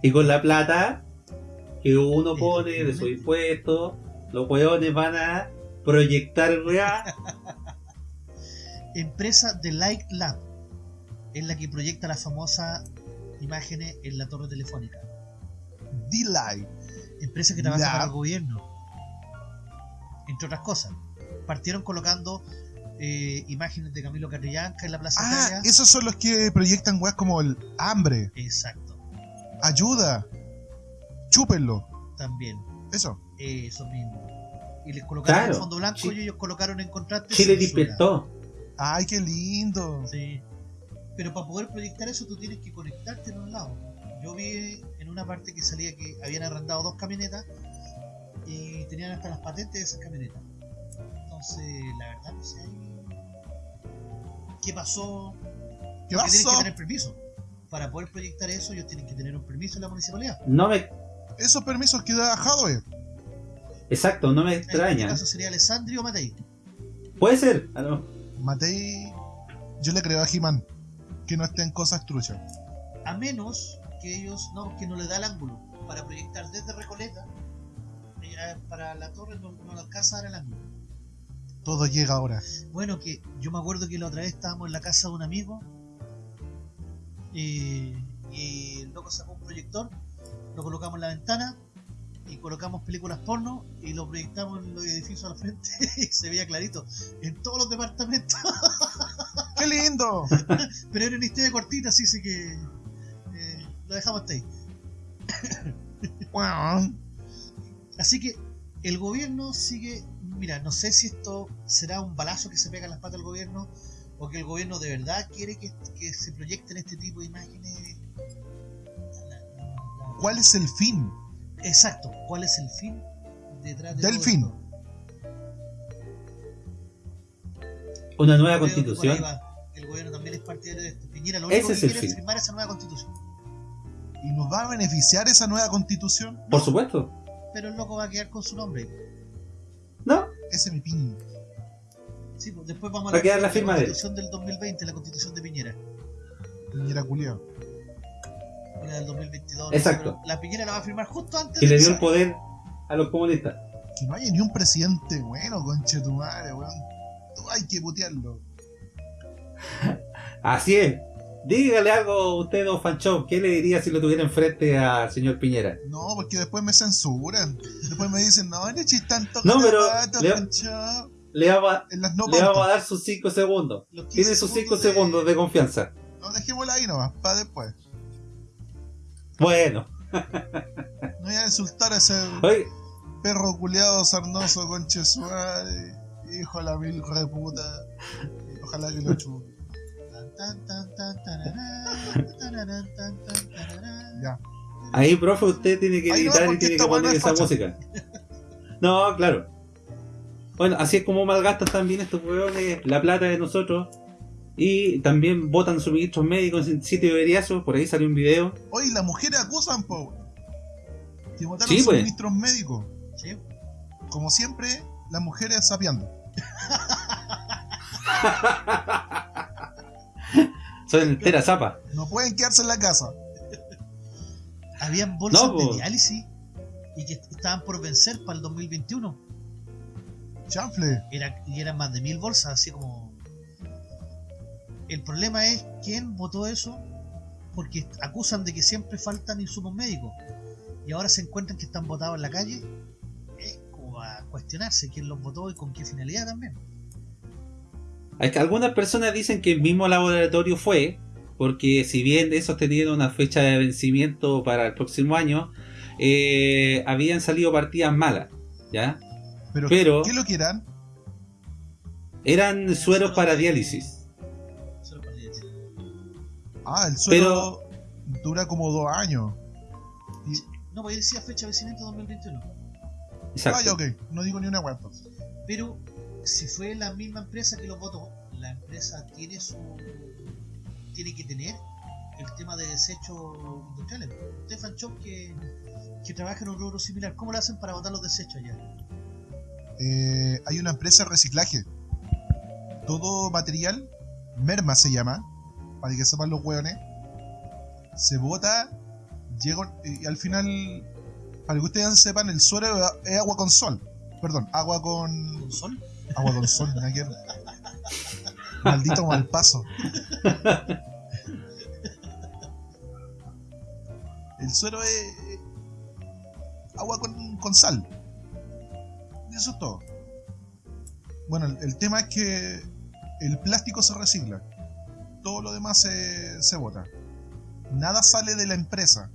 Speaker 3: Y con la plata que uno pone de sus impuestos, los hueones van a proyectar weá.
Speaker 2: Empresa de Light Lab es la que proyecta las famosas imágenes en la torre telefónica.
Speaker 4: D-Live.
Speaker 2: Empresa que trabaja
Speaker 4: Lab.
Speaker 2: para el gobierno. Entre otras cosas. Partieron colocando eh, imágenes de Camilo Catrillanca en la Plaza
Speaker 4: Ah,
Speaker 2: Italia.
Speaker 4: esos son los que proyectan weas como el hambre,
Speaker 2: Exacto.
Speaker 4: ayuda, chúpenlo.
Speaker 2: También.
Speaker 4: Eso.
Speaker 2: Eso mismo. Y les colocaron
Speaker 3: Claro.
Speaker 2: en fondo blanco y ellos colocaron en contraste.
Speaker 3: Chile despertó.
Speaker 4: Ay, qué lindo.
Speaker 2: Sí. Pero para poder proyectar eso tú tienes que conectarte en un lado. Yo vi en una parte que salía que habían arrendado dos camionetas y tenían hasta las patentes de esas camionetas. Entonces, la verdad no sé qué pasó.
Speaker 4: ¿Qué
Speaker 2: Porque tienen que
Speaker 4: pasó?
Speaker 2: tener permiso. Para poder proyectar eso, ellos tienen que tener un permiso en la municipalidad.
Speaker 3: No me.
Speaker 4: Esos permisos que da Hadwe.
Speaker 3: Exacto, no me
Speaker 2: En este
Speaker 3: extraña.
Speaker 2: caso sería Alessandri o Matei.
Speaker 3: Puede ser. Ah, no.
Speaker 4: Matei. Yo le creo a He-Man que no esté en cosas truchas.
Speaker 2: A menos que ellos no, que no le da el ángulo para proyectar desde Recoleta eh, para la torre no, no le alcanza a dar el ángulo.
Speaker 4: Todo llega ahora.
Speaker 2: Bueno, que yo me acuerdo que la otra vez estábamos en la casa de un amigo eh, y el loco sacó un proyector, lo colocamos en la ventana y colocamos películas porno y lo proyectamos en los edificios al frente y se veía clarito en todos los departamentos.
Speaker 4: ¡Qué lindo!
Speaker 2: Pero era una historia cortita, así sé que eh, lo dejamos hasta ahí.
Speaker 4: Wow.
Speaker 2: Así que el gobierno sigue. Mira, no sé si esto será un balazo que se pega en las patas del gobierno o que el gobierno de verdad quiere que, que se proyecten este tipo de imágenes. La- la- la-
Speaker 4: ¿Cuál es el fin?
Speaker 2: Exacto, ¿cuál es el fin detrás de
Speaker 4: Del
Speaker 2: todo
Speaker 4: fin.
Speaker 2: esto?
Speaker 3: Una nueva constitución.
Speaker 2: El gobierno también es partidario de esto. Piñera lo
Speaker 3: Ese
Speaker 2: único
Speaker 3: es
Speaker 2: que
Speaker 3: el
Speaker 2: quiere es
Speaker 3: fin.
Speaker 2: firmar esa nueva constitución.
Speaker 4: ¿Y nos va a beneficiar esa nueva constitución?
Speaker 3: Por supuesto.
Speaker 2: Pero el loco va a quedar con su nombre.
Speaker 3: ¿No?
Speaker 4: Ese es mi pin.
Speaker 2: Sí, pues después vamos a
Speaker 3: Va a quedar la firma de él.
Speaker 2: constitución del 2020, la constitución de Piñera.
Speaker 4: Piñera culiao.
Speaker 2: La del 2022.
Speaker 3: Exacto.
Speaker 2: pero La Piñera la va a firmar justo antes de
Speaker 3: le dio el poder a los comunistas.
Speaker 4: Que no haya ni un presidente bueno, conche tu madre, weón. Hay que putearlo.
Speaker 3: Así es. Dígale algo a usted, don Fanchón. ¿Qué le diría si lo tuviera enfrente al señor Piñera?
Speaker 4: No, porque después me censuran. Después me dicen, no, no echis tanto
Speaker 3: No, pero le-
Speaker 4: Pancho".
Speaker 3: Le vamos a,
Speaker 4: En las no
Speaker 3: le vamos a
Speaker 4: pautas.
Speaker 3: dar sus 5 segundos.
Speaker 2: Los 15
Speaker 3: Tiene sus 5 segundos de confianza.
Speaker 4: No, dejémosla ahí nomás, para después.
Speaker 3: Bueno.
Speaker 4: No voy a insultar a ese
Speaker 3: Oye,
Speaker 4: perro culiado sarnoso, conche su madre. Hijo de la mil reputa. Ojalá que lo chupe. Ya.
Speaker 3: ahí, profe, usted tiene que
Speaker 4: no,
Speaker 3: editar y tiene que poner
Speaker 4: es
Speaker 3: esa
Speaker 4: facha.
Speaker 3: música. No, claro. Bueno, así es como malgastan también estos hueones la plata de nosotros. Y también votan suministros médicos en sitio de veriazo. Por ahí salió un video.
Speaker 4: Oye, las mujeres acusan, po. Que votaron
Speaker 3: Sí, pues.
Speaker 4: suministros médicos.
Speaker 2: Sí.
Speaker 4: Como siempre, las mujeres sapeando.
Speaker 3: Son entera zapa.
Speaker 4: No pueden quedarse en la casa.
Speaker 2: Habían bolsas
Speaker 3: No,
Speaker 2: de diálisis y que estaban por vencer para el 2021.
Speaker 4: Chanfle.
Speaker 2: Era, y eran más de mil bolsas, así como. El problema es quién votó eso, porque acusan de que siempre faltan insumos médicos. Y ahora se encuentran que están votados en la calle. Es como a cuestionarse quién los votó y con qué finalidad también.
Speaker 3: Que- Algunas personas dicen que el mismo laboratorio fue, porque si bien esos tenían una fecha de vencimiento para el próximo año, eh, habían salido partidas malas, ¿ya?
Speaker 4: Pero,
Speaker 3: Pero-
Speaker 4: ¿qué lo quieran?
Speaker 3: Eran sueros para diálisis.
Speaker 4: Ah, el suelo dura como dos años.
Speaker 2: No, porque decía fecha de vencimiento 2021.
Speaker 3: Exacto.
Speaker 4: Ah, ya, ok. No digo ni una web.
Speaker 2: Pero si fue la misma empresa que los votó, la empresa tiene su tiene que tener el tema de desechos industriales. Stefan Chop que, que trabaja en un rubro similar, ¿cómo lo hacen para botar los desechos allá?
Speaker 4: Eh, hay una empresa de reciclaje. Todo material, merma se llama, para que sepan los hueones, se bota, llega y al final, para que ustedes sepan, el suelo es agua con sol. Perdón, agua con.
Speaker 2: ¿Con sol?
Speaker 4: Agua con sol. Maldito mal paso. El suero es agua con, con sal. Y eso es todo. Bueno, el, el tema es que el plástico se recicla. Todo lo demás se, se bota. Nada sale de la empresa.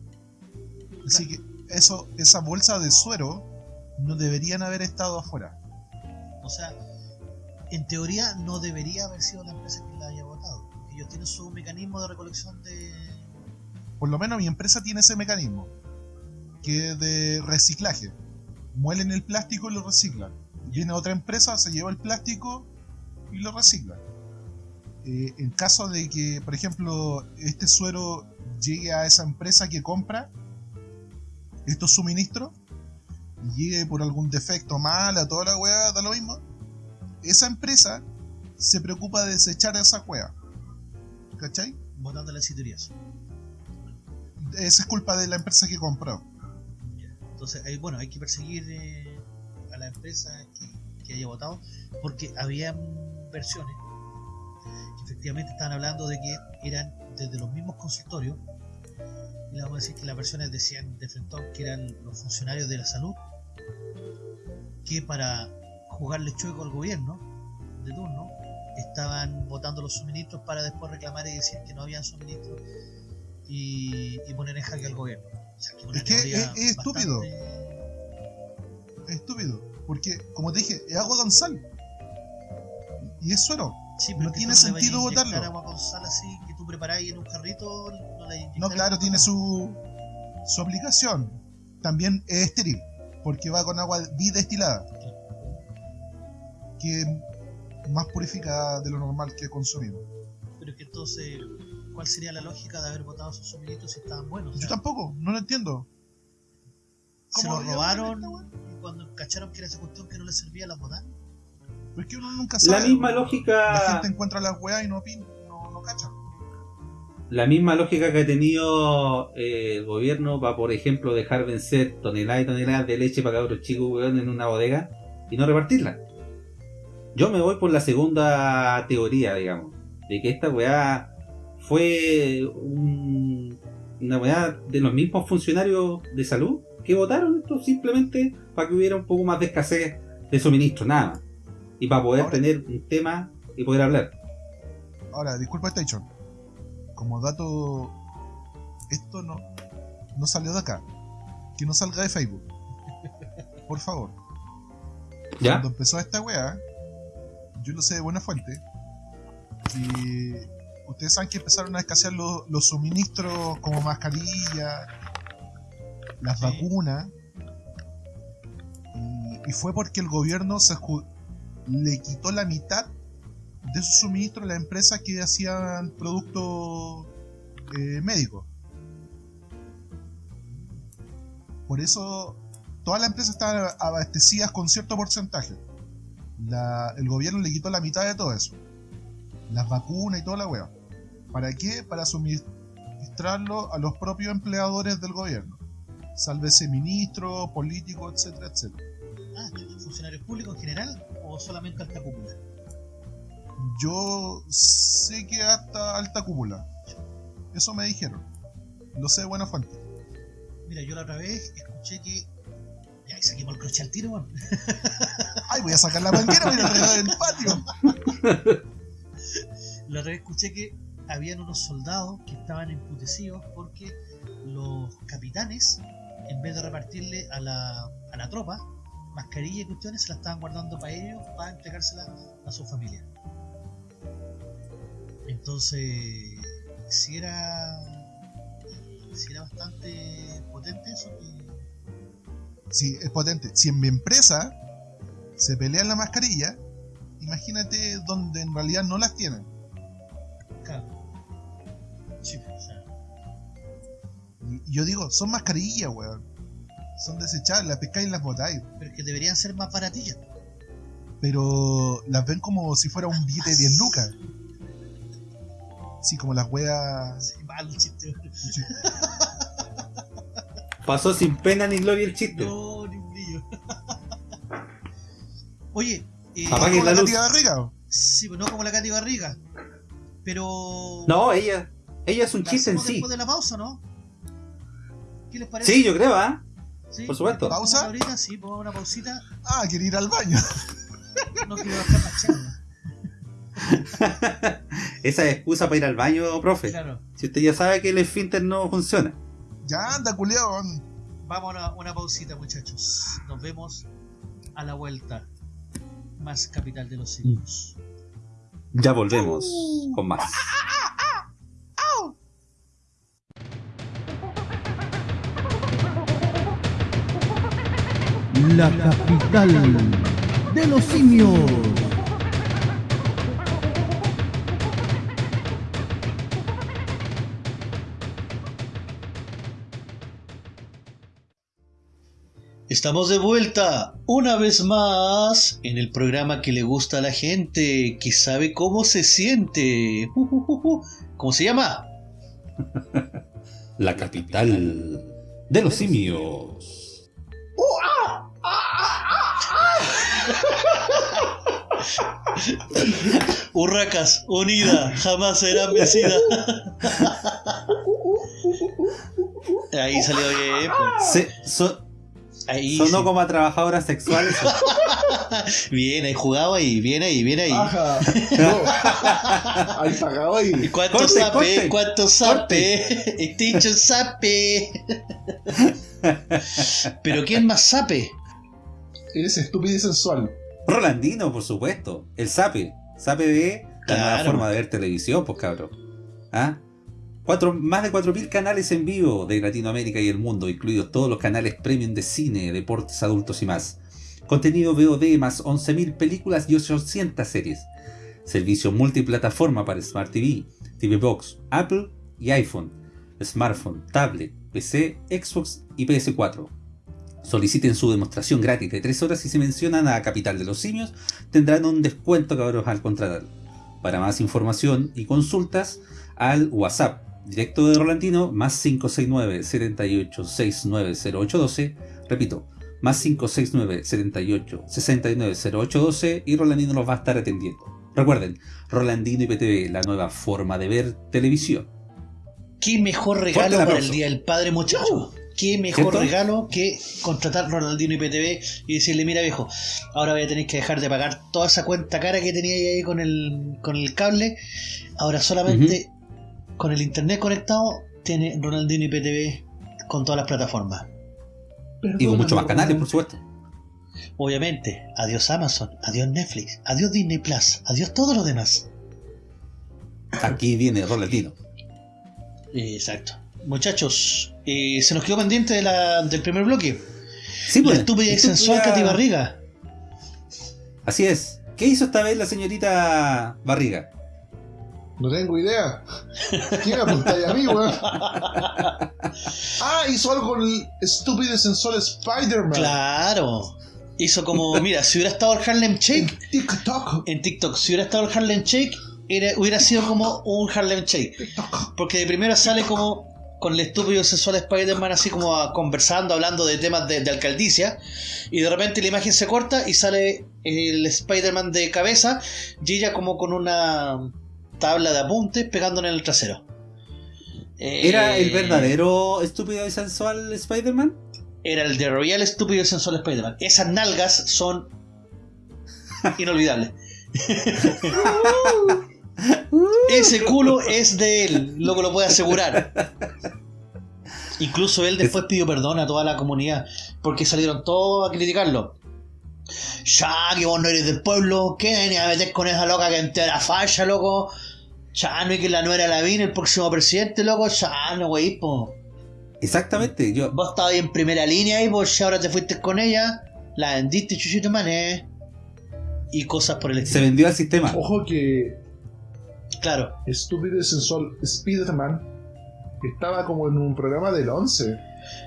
Speaker 4: Así que eso, esa bolsa de suero no deberían haber estado afuera.
Speaker 2: O sea, en teoría no debería haber sido la empresa que la haya votado. Ellos tienen su mecanismo de recolección de...
Speaker 4: Por lo menos mi empresa tiene ese mecanismo, que es de reciclaje. Muelen el plástico y lo reciclan. Viene otra empresa, se lleva el plástico y lo recicla. Eh, en caso de que, por ejemplo, este suero llegue a esa empresa que compra estos suministros, y llegue por algún defecto mal a toda la weá, da lo mismo, esa empresa se preocupa de desechar esa weá. ¿Cachai?
Speaker 2: votando las citorías.
Speaker 4: esa es culpa de la empresa que compró.
Speaker 2: Entonces, hay, bueno, hay que perseguir eh, a la empresa que, que haya votado, porque habían versiones que efectivamente estaban hablando de que eran desde los mismos consultorios, y vamos a decir que las versiones decían de frente que eran los funcionarios de la salud, que para jugarle chueco al gobierno de turno, estaban votando los suministros para después reclamar y decir que no habían suministros y, y poner en jaque al gobierno. O sea, que una
Speaker 4: Es que es- es estúpido.
Speaker 2: bastante-
Speaker 4: Es estúpido. Porque, como te dije, es agua con sal. Y es suero.
Speaker 2: Sí,
Speaker 4: No
Speaker 2: pero que
Speaker 4: tiene sentido botarlo.
Speaker 2: agua con sal así que tú preparáis en un carrito, no la
Speaker 4: No, claro, tiene su, su aplicación. También es estéril. Porque va con agua bidestilada. Que es más purificada de lo normal que consumimos.
Speaker 2: Pero es que entonces, ¿cuál sería la lógica de haber botado esos suministros si estaban buenos? O
Speaker 4: Yo
Speaker 2: sea,
Speaker 4: tampoco, no lo entiendo.
Speaker 2: se
Speaker 4: ¿Cómo
Speaker 2: los
Speaker 4: había
Speaker 2: robaron y cuando cacharon que era esa cuestión que no les servía las botaron.
Speaker 4: Pero es que uno nunca
Speaker 3: La misma
Speaker 4: La
Speaker 3: lógica,
Speaker 4: gente encuentra las weas y no opina, no, no cacha.
Speaker 3: la misma lógica que ha tenido eh, el gobierno para, por ejemplo, dejar vencer toneladas y toneladas de leche para cabros chicos weón, en una bodega y no repartirla. Yo me voy por la segunda teoría, digamos, de que esta weá fue un- una weá de los mismos funcionarios de salud que votaron esto simplemente para que hubiera un poco más de escasez de suministro, nada más. Y para poder
Speaker 4: Ahora-
Speaker 3: tener un tema y poder hablar.
Speaker 4: Ahora, disculpa Station. Como dato, esto no, no salió de acá. Que no salga de Facebook. Por favor.
Speaker 3: ¿Ya?
Speaker 4: Cuando empezó esta weá, yo lo sé de buena fuente. Y ustedes saben que empezaron a escasear los, los suministros como mascarillas, las
Speaker 2: Sí.
Speaker 4: vacunas. Y, y fue porque el gobierno se le quitó la mitad de sus suministros a las empresas que hacían productos eh, médicos. Por eso todas las empresas estaban abastecidas con cierto porcentaje. El gobierno le quitó la mitad de todo eso. Las vacunas y toda la wea. ¿Para qué? Para suministrarlo a los propios empleadores del gobierno. Sálvese ministros, políticos, etcétera, etcétera.
Speaker 2: Ah, ¿funcionarios públicos en general o solamente alta cúpula?
Speaker 4: Yo sé que hasta alta cúpula. Eso me dijeron. Lo sé de buena fuente.
Speaker 2: Mira, yo la otra vez escuché que. Ya, saquemos el crochet al tiro, weón.
Speaker 4: ¡Ay, voy a sacar la manguera y la regar en el patio!
Speaker 2: La otra vez escuché que habían unos soldados que estaban emputecidos porque los capitanes, en vez de repartirle a la, a la tropa mascarillas y cuestiones, se las estaban guardando para ellos, para entregárselas a su familia. Entonces, si era, si era bastante potente eso, que
Speaker 4: Sí, es potente. Si en mi empresa se pelean la mascarilla, imagínate donde en realidad no las tienen.
Speaker 2: claro. Sí, o sea,
Speaker 4: Y y yo digo, son mascarillas, weón. Son desechables, las pescáis y las botáis.
Speaker 2: pero es que deberían ser más baratillas.
Speaker 4: Pero las ven como si fuera un billete de 10 lucas. Sí, como las weas.
Speaker 2: Sí, mal chiste.
Speaker 3: Pasó sin pena ni gloria el chiste.
Speaker 2: No, ni un brillo. Oye, eh,
Speaker 3: Apaguen
Speaker 4: como
Speaker 3: la
Speaker 4: la
Speaker 3: luz.
Speaker 4: Katy Barriga.
Speaker 2: sí, pues no como la Katy Barriga, pero...
Speaker 3: No, ella, ella es un
Speaker 2: ¿la
Speaker 3: chiste en sí.
Speaker 2: después de la pausa, ¿no? ¿Qué les parece?
Speaker 3: Sí, yo creo, ¿ah?
Speaker 2: ¿Sí?
Speaker 3: por supuesto.
Speaker 2: ¿Pongamos
Speaker 4: ¿Pausa?
Speaker 2: Ahorita sí, pongamos una pausita.
Speaker 4: Ah, quiere ir al baño.
Speaker 2: No quiero bajar la charla.
Speaker 3: Esa es excusa para ir al baño, profe.
Speaker 2: Claro.
Speaker 3: Si usted ya sabe que el esfínter no funciona.
Speaker 4: Ya anda, culiao.
Speaker 2: Vamos a una, una pausita, muchachos. Nos vemos a la vuelta. Más capital de los siglos.
Speaker 3: Ya volvemos con más.
Speaker 1: La capital de los simios.
Speaker 2: Estamos de vuelta una vez más en el programa que le gusta a la gente, que sabe cómo se siente. Ju, ju, ju. ¿Cómo se llama?
Speaker 3: La capital de los simios.
Speaker 2: Urracas, unida, jamás serán vencida. Ahí salió bien, pues.
Speaker 3: Sí, so,
Speaker 2: ahí,
Speaker 3: sonó
Speaker 2: sí.
Speaker 3: como a trabajadoras sexuales.
Speaker 2: bien, ahí jugaba y bien ahí, bien ahí.
Speaker 4: Ahí pagaba
Speaker 2: y. ¿Cuánto
Speaker 3: corte,
Speaker 2: sape? ¿Cuánto sape? Este Extinction sape. Pero ¿quién más sape?
Speaker 4: Eres estúpido y sensual.
Speaker 3: Rolandino, por supuesto. El Sape. Sape de la nueva forma de ver televisión, pues cabrón. ¿Ah? Cuatro, más de 4.000 canales en vivo de Latinoamérica y el mundo, incluidos todos los canales premium de cine, deportes adultos y más. Contenido VOD más 11.000 películas y 800 series. Servicio multiplataforma para Smart TV, TV Box, Apple y iPhone, smartphone, tablet, PC, Xbox y PS4. Soliciten su demostración gratis de 3 horas y si mencionan a Capital de los Simios tendrán un descuento cabros al contratar. Para más información y consultas al WhatsApp directo de Rolandino más 569 78 69 0812 repito más 569 78 69 0812 y Rolandino los va a estar atendiendo. Recuerden, Rolandino IPTV, la nueva forma de ver televisión.
Speaker 2: ¿Qué mejor regalo para el Día del Padre, muchacho? ¿Qué mejor regalo que contratar Ronaldinho IPTV y decirle, mira viejo, ahora voy a tener que dejar de pagar toda esa cuenta cara que tenía ahí con el, con el cable. Ahora solamente con el internet conectado tiene Ronaldinho IPTV con todas las plataformas.
Speaker 3: Y con muchos más canales, por supuesto.
Speaker 2: Obviamente, adiós Amazon, adiós Netflix, adiós Disney Plus, adiós todos los demás.
Speaker 3: Aquí viene Rolandino.
Speaker 2: Exacto. Muchachos, eh, se nos quedó pendiente de la- del primer bloque.
Speaker 3: Sí,
Speaker 2: La
Speaker 3: pues,
Speaker 2: estúpida y sensual Katy Barriga.
Speaker 3: Así es. ¿Qué hizo esta vez la señorita Barriga?
Speaker 4: No tengo idea. ¿Quién apunta ahí a mí, weón? Ah, hizo algo con el estúpido y sensual Spider-Man.
Speaker 2: Claro. Hizo como, mira, si hubiera estado el Harlem
Speaker 4: En
Speaker 2: Shake
Speaker 4: TikTok.
Speaker 2: en TikTok, si hubiera estado el Harlem Shake, era- hubiera sido como un Harlem Shake. Porque de primera sale como con el estúpido y sensual Spider-Man así como a- conversando, hablando de temas de, de alcaldicia. Y de repente la imagen se corta y sale el Spider-Man de cabeza y ella como con una tabla de apuntes pegándole en el trasero.
Speaker 3: ¿Era
Speaker 2: Eh,
Speaker 3: el verdadero estúpido y sensual Spider-Man?
Speaker 2: Era el de Royal Estúpido y Sensual Spider-Man. Esas nalgas son inolvidables. Ese culo es de él, lo que lo puede asegurar. Incluso él después pidió perdón a toda la comunidad porque salieron todos a criticarlo. Ya, que vos no eres del pueblo, ¿qué venía a meter con esa loca que entera falla, loco? Ya, no es que la nuera la vine, el próximo presidente, loco. Ya, no, wey, po.
Speaker 3: Exactamente. Yo,
Speaker 2: Vos estabas ahí en primera línea y pues ya ahora te fuiste con ella, la vendiste chuchito mané y cosas por el
Speaker 3: se
Speaker 2: estilo.
Speaker 3: vendió al sistema.
Speaker 4: Ojo que
Speaker 2: Claro,
Speaker 4: estúpido y sensual Spider-Man estaba como en un programa del 11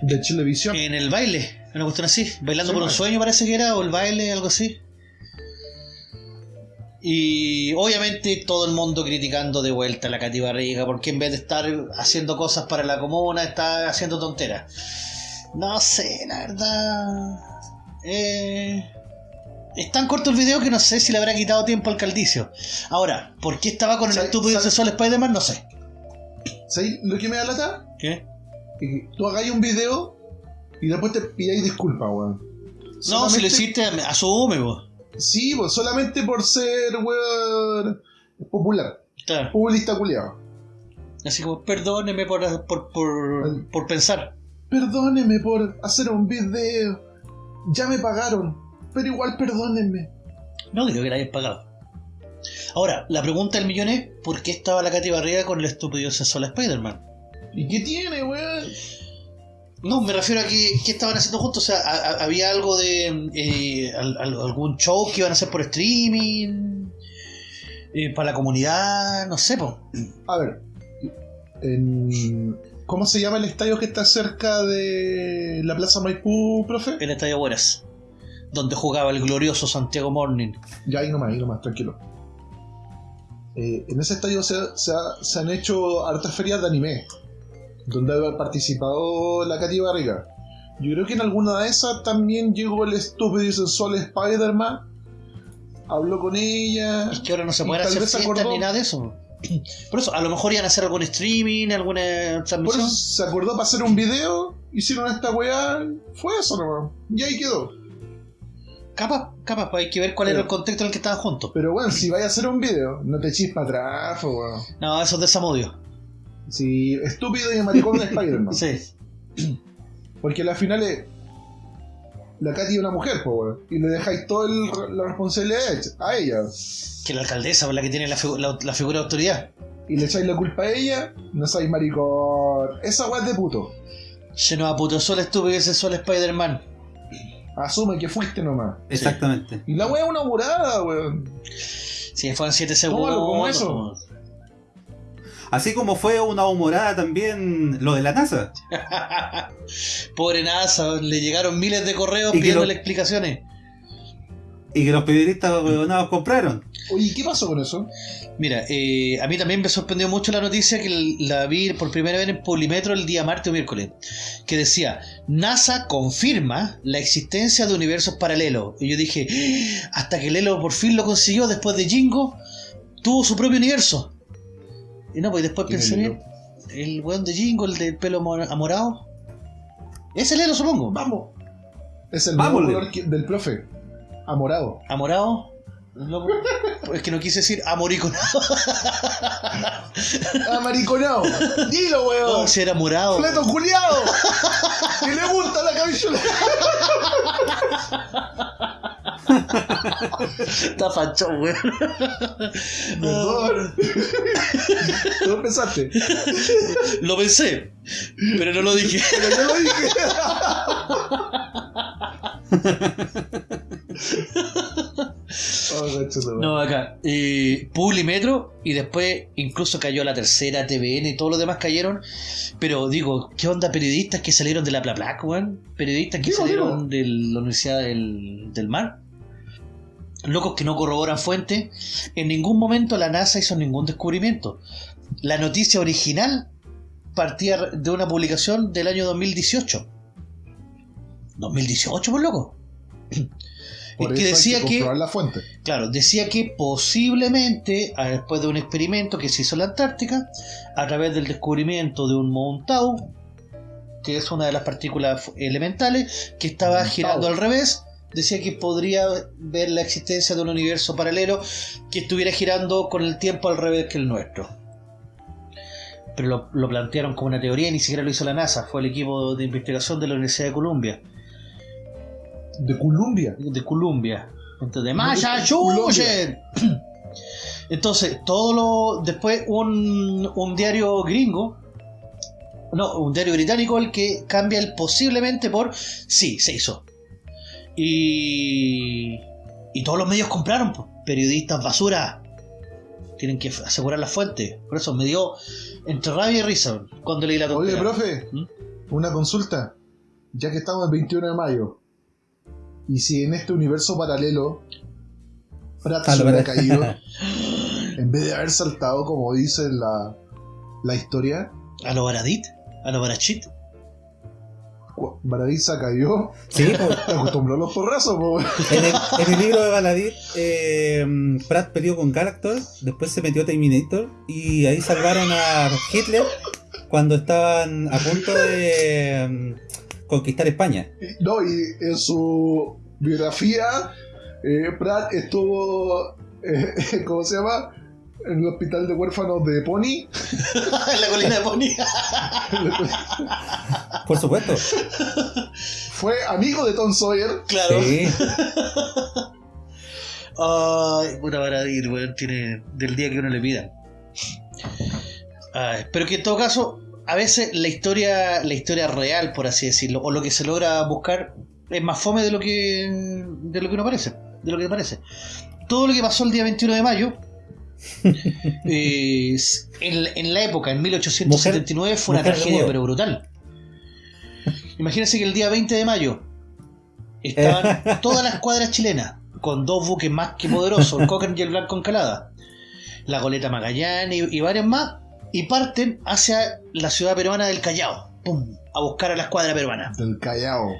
Speaker 4: de Chilevisión.
Speaker 2: en el baile, una cuestión así, bailando
Speaker 4: Sí,
Speaker 2: por un sueño parece que era, o el baile, algo así. Y obviamente todo el mundo criticando de vuelta a la Katy Barriga, porque en vez de estar haciendo cosas para la comuna, está haciendo tonteras. No sé, la verdad. Eh, es tan corto el video que no sé si le habrá quitado tiempo al caldicio. Ahora, ¿por qué estaba con el
Speaker 4: ¿Sabe-
Speaker 2: estúpido sexual Spider-Man? No sé.
Speaker 4: ¿Sabes lo que me da lata?
Speaker 2: ¿Qué?
Speaker 4: Que tú hagáis un video y después te pidáis disculpas, weón.
Speaker 2: No, si lo hiciste, asume, vos.
Speaker 4: Sí, pues solamente por ser, weón, popular.
Speaker 2: Claro.
Speaker 4: Populista culiado.
Speaker 2: Así como, perdóneme por, por, por, por pensar.
Speaker 4: Perdóneme por hacer un video. Ya me pagaron, pero igual perdónenme.
Speaker 2: No digo que la hayas pagado. Ahora, la pregunta del millón es: ¿por qué estaba la Katy Barriga con el estúpido sensual Spider-Man?
Speaker 4: ¿Y qué tiene, weón?
Speaker 2: No, me refiero a que ¿qué estaban haciendo juntos. O sea, a- a- había algo de. eh, al- al- algún show que iban a hacer por streaming. eh, para la comunidad, no sé, po.
Speaker 4: A ver, en- ¿cómo se llama el estadio que está cerca de la Plaza Maipú, profe?
Speaker 2: El Estadio Buenas, donde jugaba el glorioso Santiago Morning.
Speaker 4: Ya ahí nomás, ahí nomás, tranquilo. Eh, en ese estadio se, se ha- se han hecho hartas ferias de anime, donde ha participado la Katy Barriga. Yo creo que en alguna de esas también llegó el estúpido y sensual Spider-Man habló con ella.
Speaker 2: Es que ahora no se
Speaker 4: tal
Speaker 2: hacer fiestas
Speaker 4: acordó.
Speaker 2: ni nada de eso. Por eso, a lo mejor iban a hacer algún streaming, alguna
Speaker 4: Por
Speaker 2: transmisión.
Speaker 4: eso se acordó para hacer un video, hicieron esta weá, fue eso nomás. Y ahí quedó.
Speaker 2: Capaz, capaz, pues hay que ver cuál era el contexto en el que estaban juntos.
Speaker 4: Pero bueno, si vais a hacer un video, no te echis para atrás, po, weón.
Speaker 2: No, eso es de Samudio.
Speaker 4: Si estúpido y maricón de Spider-Man.
Speaker 2: Sí.
Speaker 4: Porque al final es. La Katy es una mujer, po, weón. Y le dejáis toda la responsabilidad a ella.
Speaker 2: Que la alcaldesa es la que tiene la, figu- la- la figura de autoridad.
Speaker 4: Y le echáis la culpa a ella, no sois maricón. Esa weá es de puto.
Speaker 2: Lleno a puto sol estúpido ese sol Spider-Man.
Speaker 4: Asume que fuiste nomás.
Speaker 3: Exactamente.
Speaker 4: Y la weá es una burada, weón.
Speaker 2: Si fueron 7 segundos.
Speaker 4: Tómalo como eso.
Speaker 3: Así como fue una humorada también lo de la NASA.
Speaker 2: Pobre NASA, le llegaron miles de correos
Speaker 3: Y
Speaker 2: pidiéndole
Speaker 3: lo-
Speaker 2: explicaciones.
Speaker 3: Y que los periodistas huevonados compraron.
Speaker 4: Oye, ¿qué pasó con eso?
Speaker 2: Mira, eh, a mí también me sorprendió mucho la noticia que la vi por primera vez en Polimetro el día martes o miércoles, que decía, NASA confirma la existencia de universos paralelos. Y yo dije, "Ah, hasta que Lelo por fin lo consiguió después de Jingo, tuvo su propio universo. Y no, pues después
Speaker 4: ¿Quién
Speaker 2: pensé bien, el weón de Jingo, el del pelo mo- amorado. Ese Lelo, supongo.
Speaker 4: Vamos. Es el
Speaker 3: Vamos,
Speaker 4: color del profe. Amorado.
Speaker 2: ¿Amorado? No, es que no quise decir amoriconado.
Speaker 4: Amariconado. Dilo,
Speaker 2: No,
Speaker 4: weón.
Speaker 2: si era morado.
Speaker 4: Fleto culiado. que le gusta la cabellera.
Speaker 2: Está fachón, weón.
Speaker 4: Perdón. Tú empezaste.
Speaker 2: Lo pensé, pero no lo dije.
Speaker 4: Pero yo lo dije. No.
Speaker 2: Acá. Eh, Publimetro y después incluso cayó la tercera, TVN y todos los demás cayeron. Pero digo, ¿qué onda periodistas que salieron de la Plaplac, weón? Periodistas que
Speaker 4: Digo,
Speaker 2: salieron de la Universidad del, del Mar. Locos que no corroboran fuentes. En ningún momento la NASA hizo ningún descubrimiento. La noticia original partía de una publicación del año 2018. 2018, por loco.
Speaker 4: Por
Speaker 2: que
Speaker 4: eso
Speaker 2: decía
Speaker 4: hay que la fuente.
Speaker 2: Claro, decía que posiblemente, a- después de un experimento que se hizo en la Antártica, a través del descubrimiento de un Montau, que es una de las partículas elementales, que estaba girando al revés, decía que podría ver la existencia de un universo paralelo que estuviera girando con el tiempo al revés que el nuestro. Pero lo, lo plantearon como una teoría y ni siquiera lo hizo la NASA, fue el equipo de investigación de la Universidad de Columbia
Speaker 4: De Columbia.
Speaker 2: de Columbia. Entonces, de Massachusetts. Entonces, todo lo. Después, un, un diario gringo. No, un diario británico el que cambia el posiblemente por sí, se hizo. Y. Y todos los medios compraron, pues. periodistas basura. Tienen que asegurar la fuente. Por eso me dio entre rabia y risa cuando leí la
Speaker 4: Oye,
Speaker 2: tontería.
Speaker 4: profe,
Speaker 2: ¿Mm?
Speaker 4: una consulta. Ya que estamos el 21 de mayo. Y si en este universo paralelo Pratt
Speaker 3: Ah,
Speaker 4: se
Speaker 3: lo
Speaker 4: hubiera caído, en vez de haber saltado, como dice la, la historia,
Speaker 2: A lo Baradit, a lo Barachit.
Speaker 4: Baradiza cayó,
Speaker 3: Sí, pues,
Speaker 4: se acostumbró a los porrazos, po.
Speaker 3: en, el, en el libro de Baladit, eh, Pratt peleó con Galactor, después se metió Terminator y ahí salvaron a Hitler cuando estaban a punto de conquistar España.
Speaker 4: No, y en su biografía, eh, Pratt estuvo, eh, ¿cómo se llama? En el hospital de huérfanos de Pony.
Speaker 2: en la colina de Pony.
Speaker 3: Por supuesto.
Speaker 4: Fue amigo de Tom Sawyer.
Speaker 2: claro.
Speaker 3: Sí.
Speaker 2: Ay, puta Baradir, weón, tiene del día que uno le pida. Ay, pero que en todo caso, a veces la historia, la historia real, por así decirlo, o lo que se logra buscar, es más fome de lo que de lo que uno parece, de lo que parece. Todo lo que pasó el día 21 de mayo, eh, en, en la época, en 1879, fue una
Speaker 3: mujer
Speaker 2: tragedia, pero brutal. Imagínense que el día 20 de mayo estaban todas las cuadras chilenas con dos buques más que poderosos, el Cochrane y el Blanco Encalada, la goleta Magallanes y, y varios más, y parten hacia la ciudad peruana del Callao, ¡pum! a buscar a la escuadra peruana.
Speaker 4: Del Callao.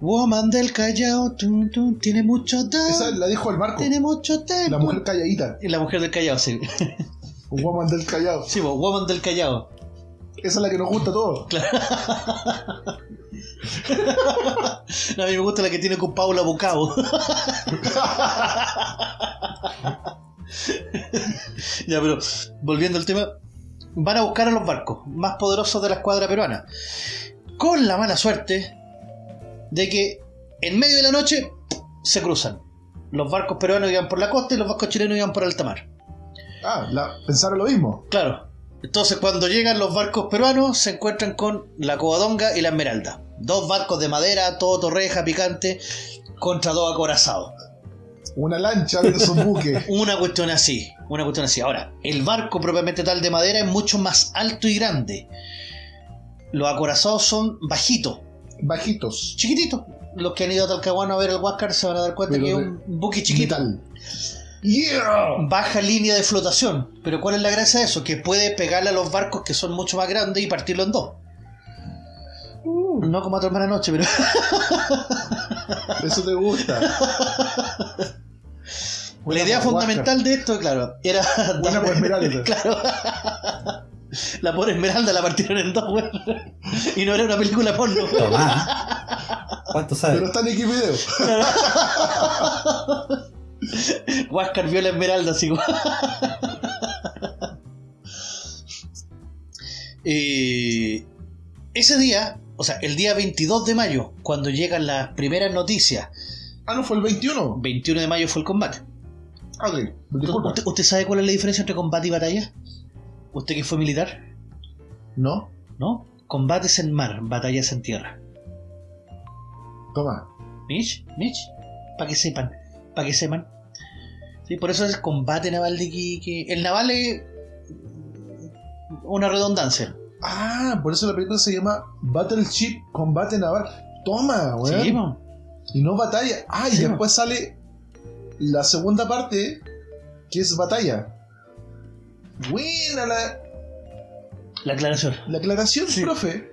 Speaker 2: Woman del Callao, tiene mucho
Speaker 4: Esa
Speaker 2: tiempo.
Speaker 4: la dijo el Marco.
Speaker 2: Tiene mucho tiempo.
Speaker 4: La mujer calladita.
Speaker 2: Y la mujer del Callao, sí.
Speaker 4: Woman del Callao.
Speaker 2: Sí, Woman del Callao.
Speaker 4: Esa es la que nos gusta a todos.
Speaker 2: No, a mí me gusta la que tiene con Paula Bucao. ya, pero volviendo al tema, van a buscar a los barcos más poderosos de la escuadra peruana. Con la mala suerte de que en medio de la noche se cruzan. Los barcos peruanos iban por la costa y los barcos chilenos iban por alta mar.
Speaker 4: Ah, la, pensaron lo mismo.
Speaker 2: Claro. Entonces cuando llegan los barcos peruanos se encuentran con la Covadonga y la Esmeralda. Dos barcos de madera, todo torreja, picante, contra dos acorazados.
Speaker 4: Una lancha de esos buques.
Speaker 2: Una cuestión así, una cuestión así. Ahora, el barco propiamente tal de madera es mucho más alto y grande. Los acorazados son bajitos,
Speaker 4: Bajitos.
Speaker 2: chiquititos. Los que han ido a Talcahuano a ver el Huáscar se van a dar cuenta
Speaker 4: Pero
Speaker 2: que es un buque chiquito.
Speaker 4: Metal. ¡Yeah!
Speaker 2: Baja línea de flotación. Pero ¿cuál es la gracia de eso? Que puede pegarle a los barcos que son mucho más grandes y partirlo en dos. No como a hermana anoche, pero.
Speaker 4: Eso te gusta.
Speaker 2: la idea fundamental de esto, claro, era.
Speaker 4: Buena por Esmeralda.
Speaker 2: Claro. La pobre Esmeralda la partieron en dos, weón. Y no era una película porno.
Speaker 3: Tomá. ¿Cuánto
Speaker 4: Pero
Speaker 3: sabes?
Speaker 4: está en Xvideo.
Speaker 2: Huáscar vio la Esmeralda, así Eh, ese día, o sea, el día 22 de mayo, cuando llegan las primeras noticias,
Speaker 4: Ah, no, fue el 21.
Speaker 2: 21 de mayo fue el combate.
Speaker 4: Ah, ok. Disculpa.
Speaker 2: ¿Usted, usted sabe cuál es la diferencia entre combate y batalla? ¿Usted que fue militar?
Speaker 4: ¿No?
Speaker 2: ¿No? Combates en mar, batallas en tierra.
Speaker 4: Toma.
Speaker 2: ¿Mitch? ¿Mitch? Para que sepan, para que sepan. Sí, por eso es combate naval de Iquique. El naval es una redundancia.
Speaker 4: Ah, por eso la película se llama Battleship Combate Naval. Toma, weón.
Speaker 2: Sí,
Speaker 4: y no batalla. Ah, y
Speaker 2: Sí,
Speaker 4: después sale la segunda parte, que es batalla. Buena la,
Speaker 2: la aclaración.
Speaker 4: la aclaración,
Speaker 2: Sí.
Speaker 4: profe.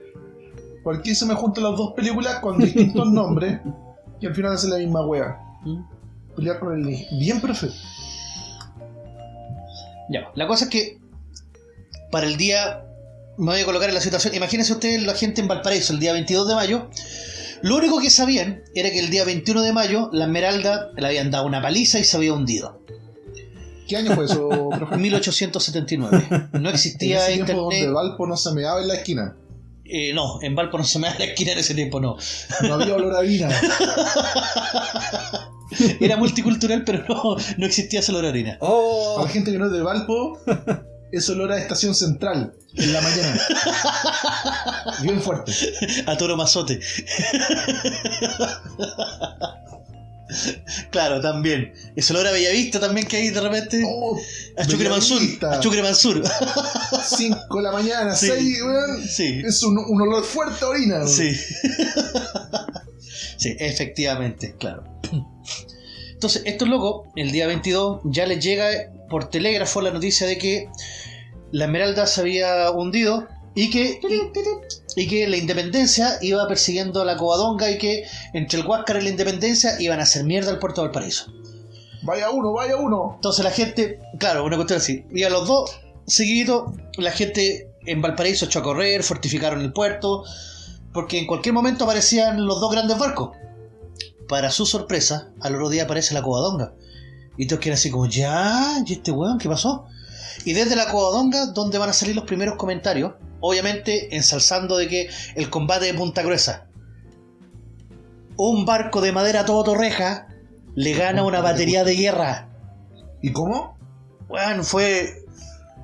Speaker 4: Porque se me juntan las dos películas con distintos nombres y al final hacen la misma wea.
Speaker 2: ¿Mm?
Speaker 4: Pelear con el. Bien, profe.
Speaker 2: Ya, la cosa es que para el día, me voy a colocar en la situación, imagínense ustedes la gente en Valparaíso el día 22 de mayo, lo único que sabían era que el día 21 de mayo la Esmeralda le habían dado una paliza y se había hundido.
Speaker 4: ¿Qué año fue eso, profe?
Speaker 2: 1879. No
Speaker 4: En
Speaker 2: existía
Speaker 4: ese tiempo donde
Speaker 2: internet.
Speaker 4: Valpo no se meaba en la esquina.
Speaker 2: Eh, no, en Valpo no se me da la esquina en ese tiempo, no.
Speaker 4: No había olor a harina.
Speaker 2: Era multicultural, pero no, no existía esa olor a harina.
Speaker 4: Para
Speaker 3: ¡Oh!
Speaker 4: la gente que no es de Valpo, es olor a estación central en la mañana. Bien fuerte.
Speaker 2: A toro mazote. Claro, también. Ese olor a Bellavista también que hay de repente.
Speaker 4: Oh,
Speaker 2: a Chucre Mansur. A Chucre Mansur.
Speaker 4: 5 de la mañana,
Speaker 2: Sí.
Speaker 4: 6, weón.
Speaker 2: Sí.
Speaker 4: Es un, un olor fuerte a orina. weón.
Speaker 2: Sí. sí, efectivamente, claro. Entonces, estos locos, el día 22, ya les llega por telégrafo la noticia de que la Esmeralda se había hundido y que, y, y que la Independencia iba persiguiendo a la Covadonga y que entre el Huáscar y la Independencia iban a hacer mierda al puerto de Valparaíso.
Speaker 4: Vaya uno, vaya uno.
Speaker 2: Entonces la gente, claro, una cuestión así. Y a los dos, seguiditos, la gente en Valparaíso echó a correr, fortificaron el puerto, porque en cualquier momento aparecían los dos grandes barcos. Para su sorpresa, al otro día aparece la Covadonga. Y todos quedan así como, ya, ¿y este weón qué pasó? Y desde la Covadonga, donde van a salir los primeros comentarios, obviamente ensalzando de que el combate de Punta Gruesa. Un barco de madera todo torreja le gana una batería de guerra.
Speaker 4: ¿Y cómo?
Speaker 2: Bueno, fue.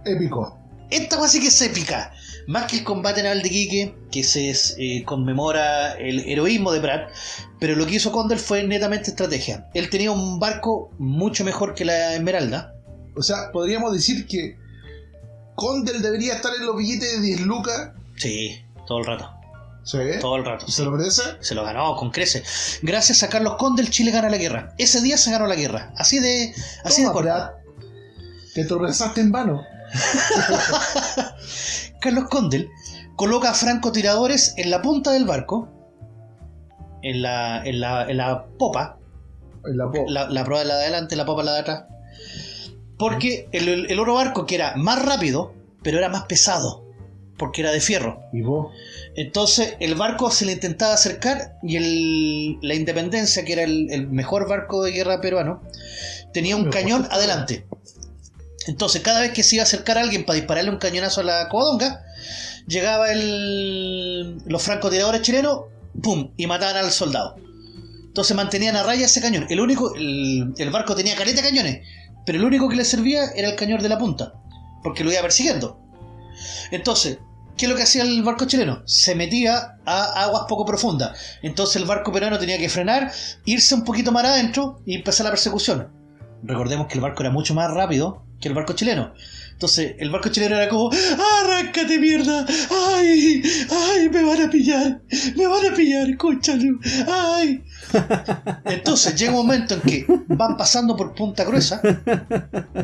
Speaker 4: Épico.
Speaker 2: Esta cosa sí que es épica. Más que el combate naval de Quique, que se eh, conmemora el heroísmo de Pratt, pero lo que hizo Condor fue netamente estrategia. Él tenía un barco mucho mejor que la Esmeralda.
Speaker 4: O sea, podríamos decir que Condel debería estar en los billetes de 10 lucas.
Speaker 2: Sí, todo el rato.
Speaker 4: ¿Sí?
Speaker 2: Todo el rato.
Speaker 4: ¿Y se lo merece?
Speaker 2: Se lo ganó con creces. Gracias a Carlos Condel, Chile gana la guerra. Ese día se ganó la guerra. Así de. Así
Speaker 4: Toma,
Speaker 2: de.
Speaker 4: Te tropezaste en vano.
Speaker 2: Carlos Condel coloca a francotiradores en la punta del barco en la, en la, en la popa,
Speaker 5: En la
Speaker 2: la, la proa es la de adelante, la popa la de atrás. Porque el, el, el otro barco que era más rápido, pero era más pesado, porque era de fierro.
Speaker 5: ¿Y vos?
Speaker 2: Entonces el barco se le intentaba acercar y el, la Independencia, que era el, el mejor barco de guerra peruano, tenía un cañón adelante. Entonces cada vez que se iba a acercar a alguien para dispararle un cañonazo a la covadonga, llegaba el, los francotiradores chilenos, ¡pum! y mataban al soldado. Entonces mantenían a raya ese cañón. El único, el, el barco tenía caleta de cañones, pero el único que le servía era el cañón de la punta, porque lo iba persiguiendo. Entonces, ¿qué es lo que hacía el barco chileno? Se metía a aguas poco profundas. Entonces el barco peruano tenía que frenar, irse un poquito más adentro y empezar la persecución. Recordemos que el barco era mucho más rápido que el barco chileno. Entonces el barco chileno era como, ¡arráncate mierda! ¡Ay! ¡Ay! ¡Me van a pillar! ¡Me van a pillar! ¡Cónchalo! ¡Ay! Entonces llega un momento en que van pasando por Punta Gruesa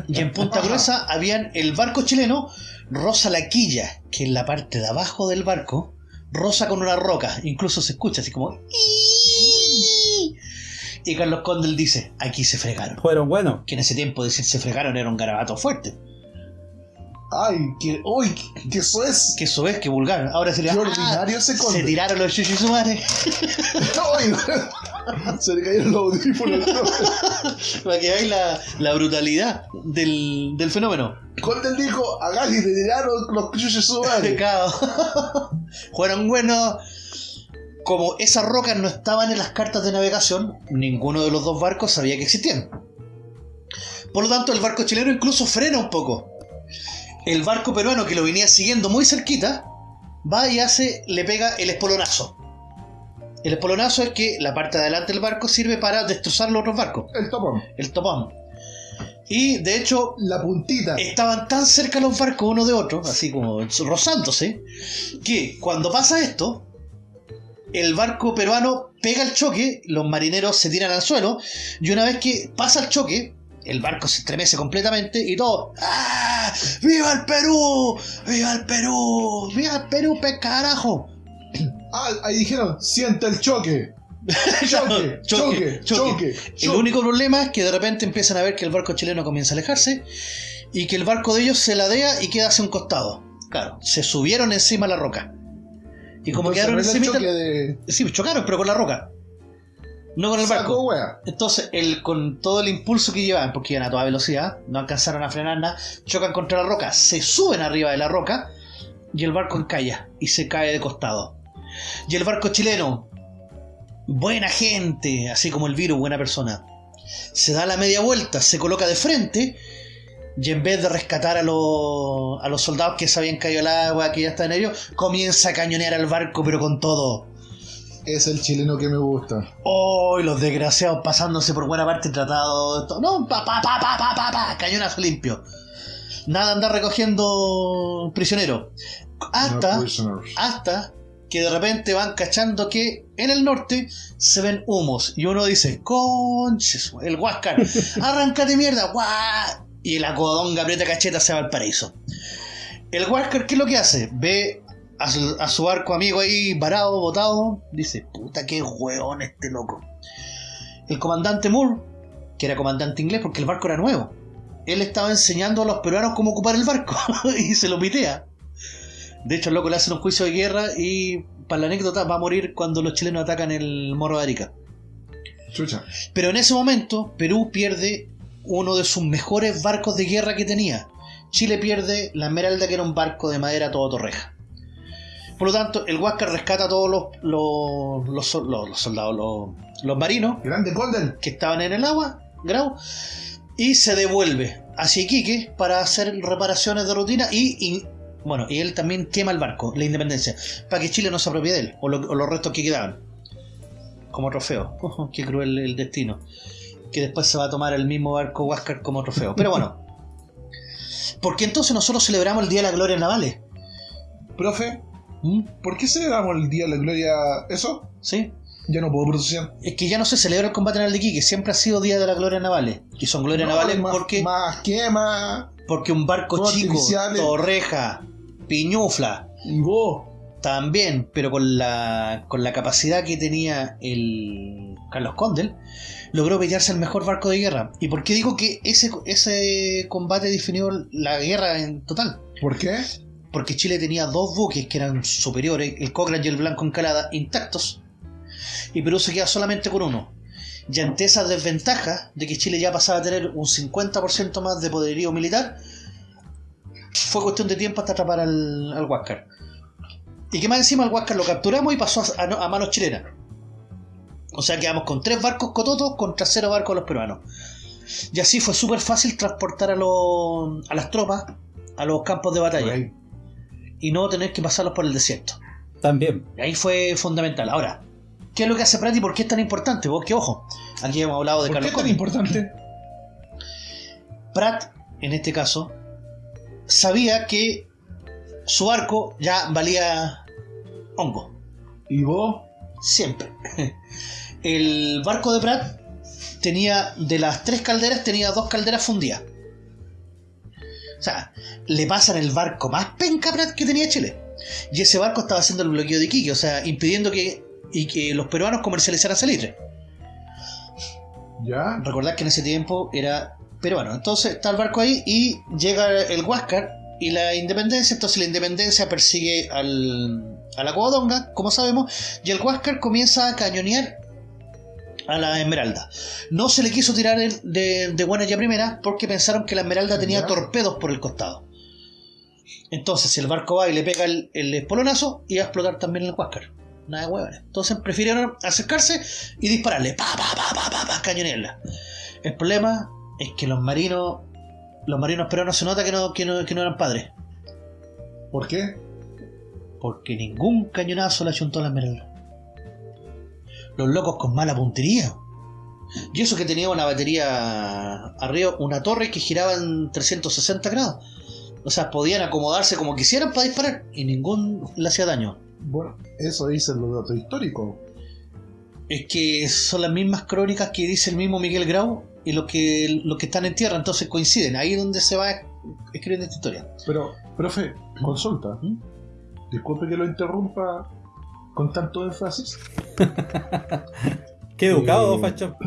Speaker 2: y en Punta Gruesa habían el barco chileno roza la quilla, que es la parte de abajo del barco, roza con una roca, incluso se escucha así como. Y Carlos Condel dice, aquí se fregaron.
Speaker 3: Fueron buenos.
Speaker 2: Que en ese tiempo decir se fregaron era un garabato fuerte.
Speaker 5: Ay, que. ¡Uy! ¡Que eso es!
Speaker 2: Que eso es, que vulgar. Ahora se le
Speaker 5: Qué
Speaker 2: "Ah,
Speaker 5: ordinario ese
Speaker 2: Se tiraron los chuchisumares
Speaker 5: ¡Ay! Se le cayeron los audífonos.
Speaker 2: para que veáis la, la brutalidad del, del fenómeno.
Speaker 5: Condel dijo: A Gali le tiraron los chuches su madre.
Speaker 2: Como esas rocas no estaban en las cartas de navegación, ninguno de los dos barcos sabía que existían. Por lo tanto, el barco chileno incluso frena un poco. El barco peruano que lo venía siguiendo muy cerquita, va y hace, le pega el espolonazo. El espolonazo es que la parte de adelante del barco sirve para destrozar los otros barcos,
Speaker 5: El topón.
Speaker 2: el topón. Y de hecho,
Speaker 5: La puntita.
Speaker 2: estaban tan cerca los barcos uno de otro, así como rozándose, que cuando pasa esto, el barco peruano pega el choque, los marineros se tiran al suelo, y una vez que pasa el choque, el barco se estremece completamente y todo. ¡Ah! ¡Viva el Perú! ¡Viva el Perú! ¡Viva el Perú, pe carajo!
Speaker 5: Ah, ahí dijeron: Siente el choque. Choque, choque, choque.
Speaker 2: El único problema es que de repente empiezan a ver que el barco chileno comienza a alejarse y que el barco de ellos se ladea y queda hacia un costado. Claro, se subieron encima la roca. Y como
Speaker 5: Entonces,
Speaker 2: quedaron
Speaker 5: no es el
Speaker 2: encima.
Speaker 5: choque de.
Speaker 2: Sí, chocaron, pero con la roca. No con el
Speaker 5: Saco
Speaker 2: barco.
Speaker 5: wea.
Speaker 2: Entonces, el, con todo el impulso que llevaban, porque iban a toda velocidad, no alcanzaron a frenar nada, chocan contra la roca, se suben arriba de la roca y el barco encalla y se cae de costado. Y el barco chileno, buena gente, así como el virus, buena persona, se da la media vuelta, se coloca de frente y en vez de rescatar a, los- a los soldados que se habían caído al agua, que ya estaban ellos, comienza a cañonear al barco, pero con todo.
Speaker 5: Es el chileno que me gusta.
Speaker 2: ¡Oh! y los desgraciados pasándose por buena parte tratado. to- No, pa, pa, pa, pa, pa, pa, pa, cañonazo limpio. Nada andar recogiendo prisioneros. Hasta,
Speaker 5: No
Speaker 2: hasta que de repente van cachando que en el norte se ven humos. Y uno dice, conches, el Huáscar, arráncate mierda, guau. Y la codonga aprieta cacheta se va al paraíso. El Huáscar, ¿qué es lo que hace? Ve a su, a su barco amigo ahí varado, botado. Dice, puta, qué hueón este loco. El comandante Moore, que era comandante inglés porque el barco era nuevo, él estaba enseñando a los peruanos cómo ocupar el barco y se lo pitea. De hecho, el loco le hacen un juicio de guerra y, para la anécdota, va a morir cuando los chilenos atacan el Morro de Arica.
Speaker 5: Chucha.
Speaker 2: Pero en ese momento, Perú pierde uno de sus mejores barcos de guerra que tenía. Chile pierde la Esmeralda, que era un barco de madera todo torreja. Por lo tanto, el Huáscar rescata a todos los, los, los sol- los- los soldados, los, los marinos
Speaker 5: Grande Golden.
Speaker 2: que estaban en el agua, grau, y se devuelve hacia Iquique para hacer reparaciones de rutina y, y, bueno, y él también quema el barco, la independencia, para que Chile no se apropie de él, o, lo- o los restos que quedaban, como trofeo. Qué cruel el destino. Que después se va a tomar el mismo barco Huáscar como trofeo. Pero bueno. Porque entonces nosotros celebramos el Día de la Gloria Navales.
Speaker 5: Profe,
Speaker 2: ¿Mm?
Speaker 5: ¿por qué celebramos el Día de la Gloria? ¿Eso?
Speaker 2: ¿Sí?
Speaker 5: Ya no puedo pronunciar.
Speaker 2: Es que ya no se celebra el combate naval de Iquique, siempre ha sido Día de la Gloria Navales. Y son Gloria
Speaker 5: No,
Speaker 2: Navales
Speaker 5: más,
Speaker 2: porque...
Speaker 5: Más quema.
Speaker 2: Porque un barco chico,
Speaker 5: artificiales.
Speaker 2: torreja, piñufla,
Speaker 5: Y vos.
Speaker 2: también, pero con la, con la capacidad que tenía el Carlos Condel, logró pelearse el mejor barco de guerra. ¿Y por qué digo que ese, ese combate definió la guerra en total?
Speaker 4: ¿Por qué?
Speaker 2: Porque Chile tenía dos buques que eran superiores, el Cochrane y el Blanco Encalada, intactos, y Perú se queda solamente con uno. Y ante esa desventaja de que Chile ya pasaba a tener un 50% más de poderío militar, fue cuestión de tiempo hasta atrapar al, al Huáscar. Y que más encima al Huáscar lo capturamos y pasó a, a- a manos chilenas. O sea, quedamos con tres barcos cototos contra cero barcos los peruanos. Y así fue súper fácil transportar a, los, a las tropas a los campos de batalla y no tener que pasarlos por el desierto.
Speaker 3: También.
Speaker 2: Y ahí fue fundamental. Ahora, ¿qué es lo que hace Pratt y por qué es tan importante? Vos que ojo, aquí hemos hablado de
Speaker 4: ¿Por qué es tan importante?
Speaker 2: Pratt, en este caso, sabía que su barco ya valía hongo.
Speaker 4: ¿Y vos?
Speaker 2: Siempre. El barco de Pratt tenía, de las tres calderas, tenía dos calderas fundidas. O sea, le pasan el barco más penca Pratt que tenía Chile. Y ese barco estaba haciendo el bloqueo de Iquique, o sea, impidiendo que, y que los peruanos comercializaran salitre.
Speaker 4: ¿Ya?
Speaker 2: Recordad que en ese tiempo era peruano. Entonces está el barco ahí y llega el Huáscar y la independencia. Entonces la independencia persigue al, a la Covadonga, como sabemos, y el Huáscar comienza a cañonear a la Esmeralda. No se le quiso tirar de, de buena ya primera porque pensaron que la Esmeralda tenía
Speaker 4: Ya.
Speaker 2: torpedos por el costado. Entonces el barco va y le pega el, el espolonazo y va a explotar también el Huáscar. Nada de huevones. Entonces prefirieron acercarse y dispararle. Pa, pa, pa, pa, pa, pa, cañonearla. El problema es que los marinos, los marinos peruanos se nota que no, que no, que no eran padres.
Speaker 4: ¿Por qué?
Speaker 2: Porque ningún cañonazo le achuntó a la esmeralda. Los locos con mala puntería. Y eso que tenía una batería arriba, una torre que giraba en 360 grados. O sea, podían acomodarse como quisieran para disparar y ningún le hacía daño.
Speaker 4: Bueno, eso dicen los datos históricos.
Speaker 2: Es que son las mismas crónicas que dice el mismo Miguel Grau y los que, los que están en tierra, entonces coinciden. Ahí es donde se va escribiendo esta historia.
Speaker 4: Pero, profe, consulta.
Speaker 2: ¿Mm?
Speaker 4: Disculpe que lo interrumpa con tanto énfasis.
Speaker 3: Qué educado,
Speaker 4: Eh,
Speaker 3: Facho.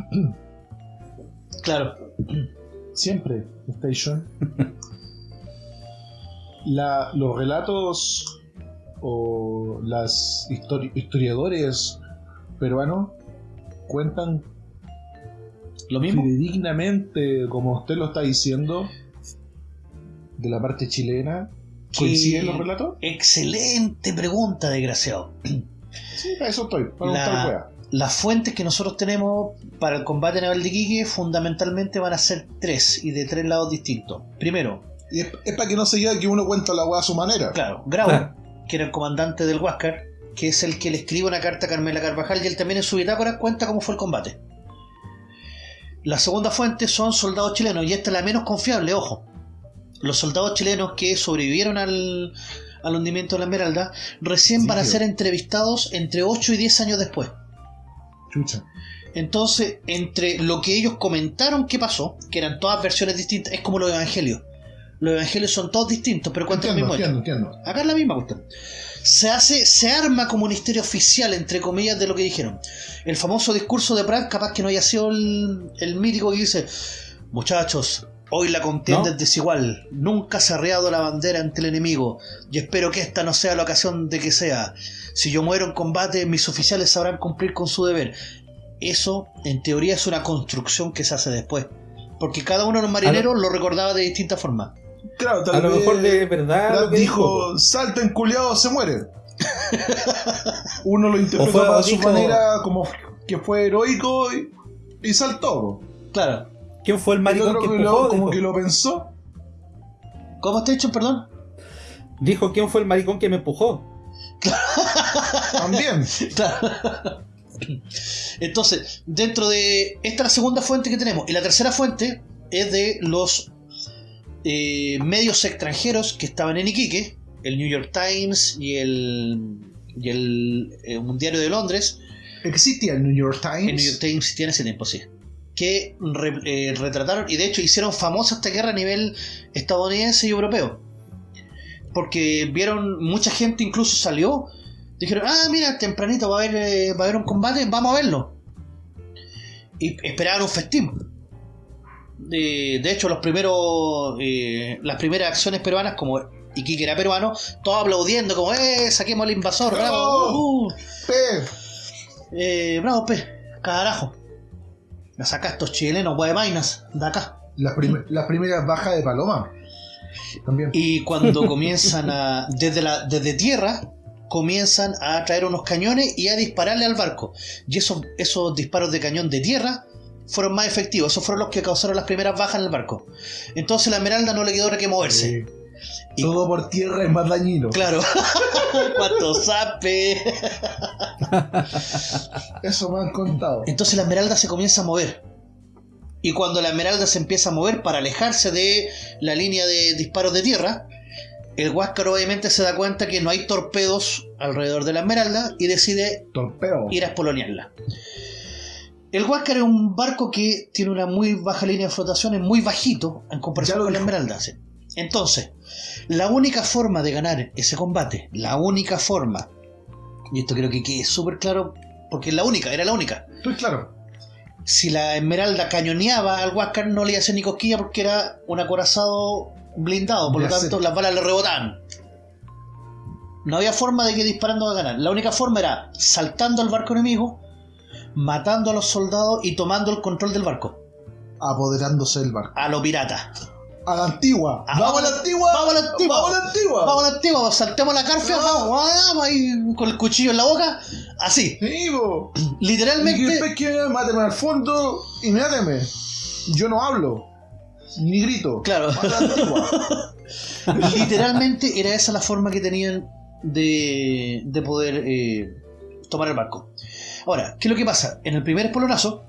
Speaker 2: Claro,
Speaker 4: Siempre, Station. La, los relatos o las histori- historiadores peruanos cuentan
Speaker 2: lo mismo.
Speaker 4: fidedignamente, como usted lo está diciendo, de la parte chilena. ¿Coinciden los relatos?
Speaker 2: Excelente pregunta, desgraciado.
Speaker 4: Sí, para eso estoy, para
Speaker 2: La-. Las fuentes que nosotros tenemos para el combate naval de Iquique fundamentalmente van a ser tres y de tres lados distintos. Primero,
Speaker 4: Y es, es para que no se diga que uno cuenta la wea a su manera.
Speaker 2: claro, Grau, que era el comandante del Huáscar, que es el que le escribe una carta a Carmela Carvajal y él también en su bitácora cuenta cómo fue el combate. La segunda fuente son soldados chilenos y esta es la menos confiable, ojo. Los soldados chilenos que sobrevivieron al, al hundimiento de la Esmeralda recién van a
Speaker 4: Sí,
Speaker 2: ser entrevistados entre 8 y 10 años después.
Speaker 4: Chucha.
Speaker 2: Entonces, entre lo que ellos comentaron que pasó, que eran todas versiones distintas, es como los evangelios. Los evangelios son todos distintos, pero cuentan el mismo hecho.
Speaker 4: entiendo, entiendo.
Speaker 2: Acá es la misma cuestión. Se hace, se arma como un historia oficial, entre comillas, de lo que dijeron. El famoso discurso de Pratt, capaz que no haya sido el, el mítico que dice, muchachos, hoy la contienda
Speaker 3: ¿No?
Speaker 2: es desigual, nunca se ha arriado la bandera ante el enemigo, y espero que esta no sea la ocasión de que sea. Si yo muero en combate, mis oficiales sabrán cumplir con su deber. Eso, en teoría, es una construcción que se hace después. Porque cada uno de los marineros lo recordaba de distinta forma.
Speaker 4: Claro, tal
Speaker 3: A lo
Speaker 4: vez
Speaker 3: mejor de verdad
Speaker 4: Brad
Speaker 3: lo que dijo.
Speaker 4: dijo, salten culiados, se muere. Uno lo
Speaker 3: fue-
Speaker 4: a su manera como que fue heroico y, y saltó.
Speaker 2: Claro.
Speaker 3: ¿Quién fue el maricón que
Speaker 4: que
Speaker 3: empujó?
Speaker 4: lo, como que lo pensó.
Speaker 2: ¿Cómo está hecho, perdón?
Speaker 3: Dijo quién fue el maricón que me empujó.
Speaker 4: También.
Speaker 2: Claro. Entonces, dentro de. Esta es la segunda fuente que tenemos. Y la tercera fuente es de los eh, medios extranjeros que estaban en Iquique: el New York Times y el. y el, eh, un diario de Londres.
Speaker 4: Existía el New York
Speaker 2: El New York
Speaker 4: Times.
Speaker 2: Times tiene ese tiempo, sí. Que re- eh, retrataron y de hecho hicieron famosa esta guerra a nivel estadounidense y europeo. Porque vieron, mucha gente incluso salió Dijeron, ah, mira, tempranito va a haber, eh, va a haber un combate, vamos a verlo. Y esperaban un festín. De, de hecho, los primeros, eh, las primeras acciones peruanas, como Iquique era peruano, todos aplaudiendo, como, eh, saquemos al invasor, bravo, uh,
Speaker 5: P.
Speaker 2: eh, bravo, pe, carajo. Me saca estos chilenos, guayamainas, de acá.
Speaker 5: Las, prim- las primeras bajas de Paloma. También.
Speaker 2: Y cuando comienzan a. Desde, la, desde tierra, comienzan a traer unos cañones y a dispararle al barco. Y esos, esos disparos de cañón de tierra fueron más efectivos. Esos fueron los que causaron las primeras bajas en el barco. Entonces la Esmeralda no le quedó otra que moverse.
Speaker 5: Sí.
Speaker 2: Y-
Speaker 5: Todo por tierra es más dañino.
Speaker 2: Claro. Cuánto sape.
Speaker 5: Eso me han contado.
Speaker 2: Entonces la Esmeralda se comienza a mover. Y cuando la Esmeralda se empieza a mover para alejarse de la línea de disparos de tierra, el Huáscar obviamente se da cuenta que no hay torpedos alrededor de la Esmeralda y decide
Speaker 5: Torpeo.
Speaker 2: ir a espolonearla. El Huáscar es un barco que tiene una muy baja línea de flotación, es muy bajito en comparación con la. Esmeralda. Entonces, la única forma de ganar ese combate, la única forma, y esto creo que quede súper claro, porque es la única, era la única.
Speaker 5: Estoy claro.
Speaker 2: Si la Esmeralda cañoneaba al Huáscar, no le iba a hacer ni cosquilla porque era un acorazado blindado, por lo
Speaker 5: sé.
Speaker 2: tanto las balas le rebotaban. No había forma de que disparando a ganar. La única forma era saltando al barco enemigo, matando a los soldados y tomando el control del barco.
Speaker 5: Apoderándose del barco.
Speaker 2: A lo pirata.
Speaker 5: A la antigua.
Speaker 2: Ah,
Speaker 5: ¡Vamos a la antigua!
Speaker 2: vamos a la antigua.
Speaker 5: ¡Vamos a la antigua!
Speaker 2: Vamos a la antigua, saltemos la
Speaker 5: No.
Speaker 2: vamos, vamos ahí con el cuchillo en la boca. Así,
Speaker 5: Sí, po. Y
Speaker 2: literalmente.
Speaker 5: después que máteme al fondo y máteme. Yo no hablo. Ni grito.
Speaker 2: Claro.
Speaker 5: Mata a la antigua.
Speaker 2: Literalmente era esa la forma que tenían de, de poder eh, tomar el barco. Ahora, ¿qué es lo que pasa? En el primer espolonazo,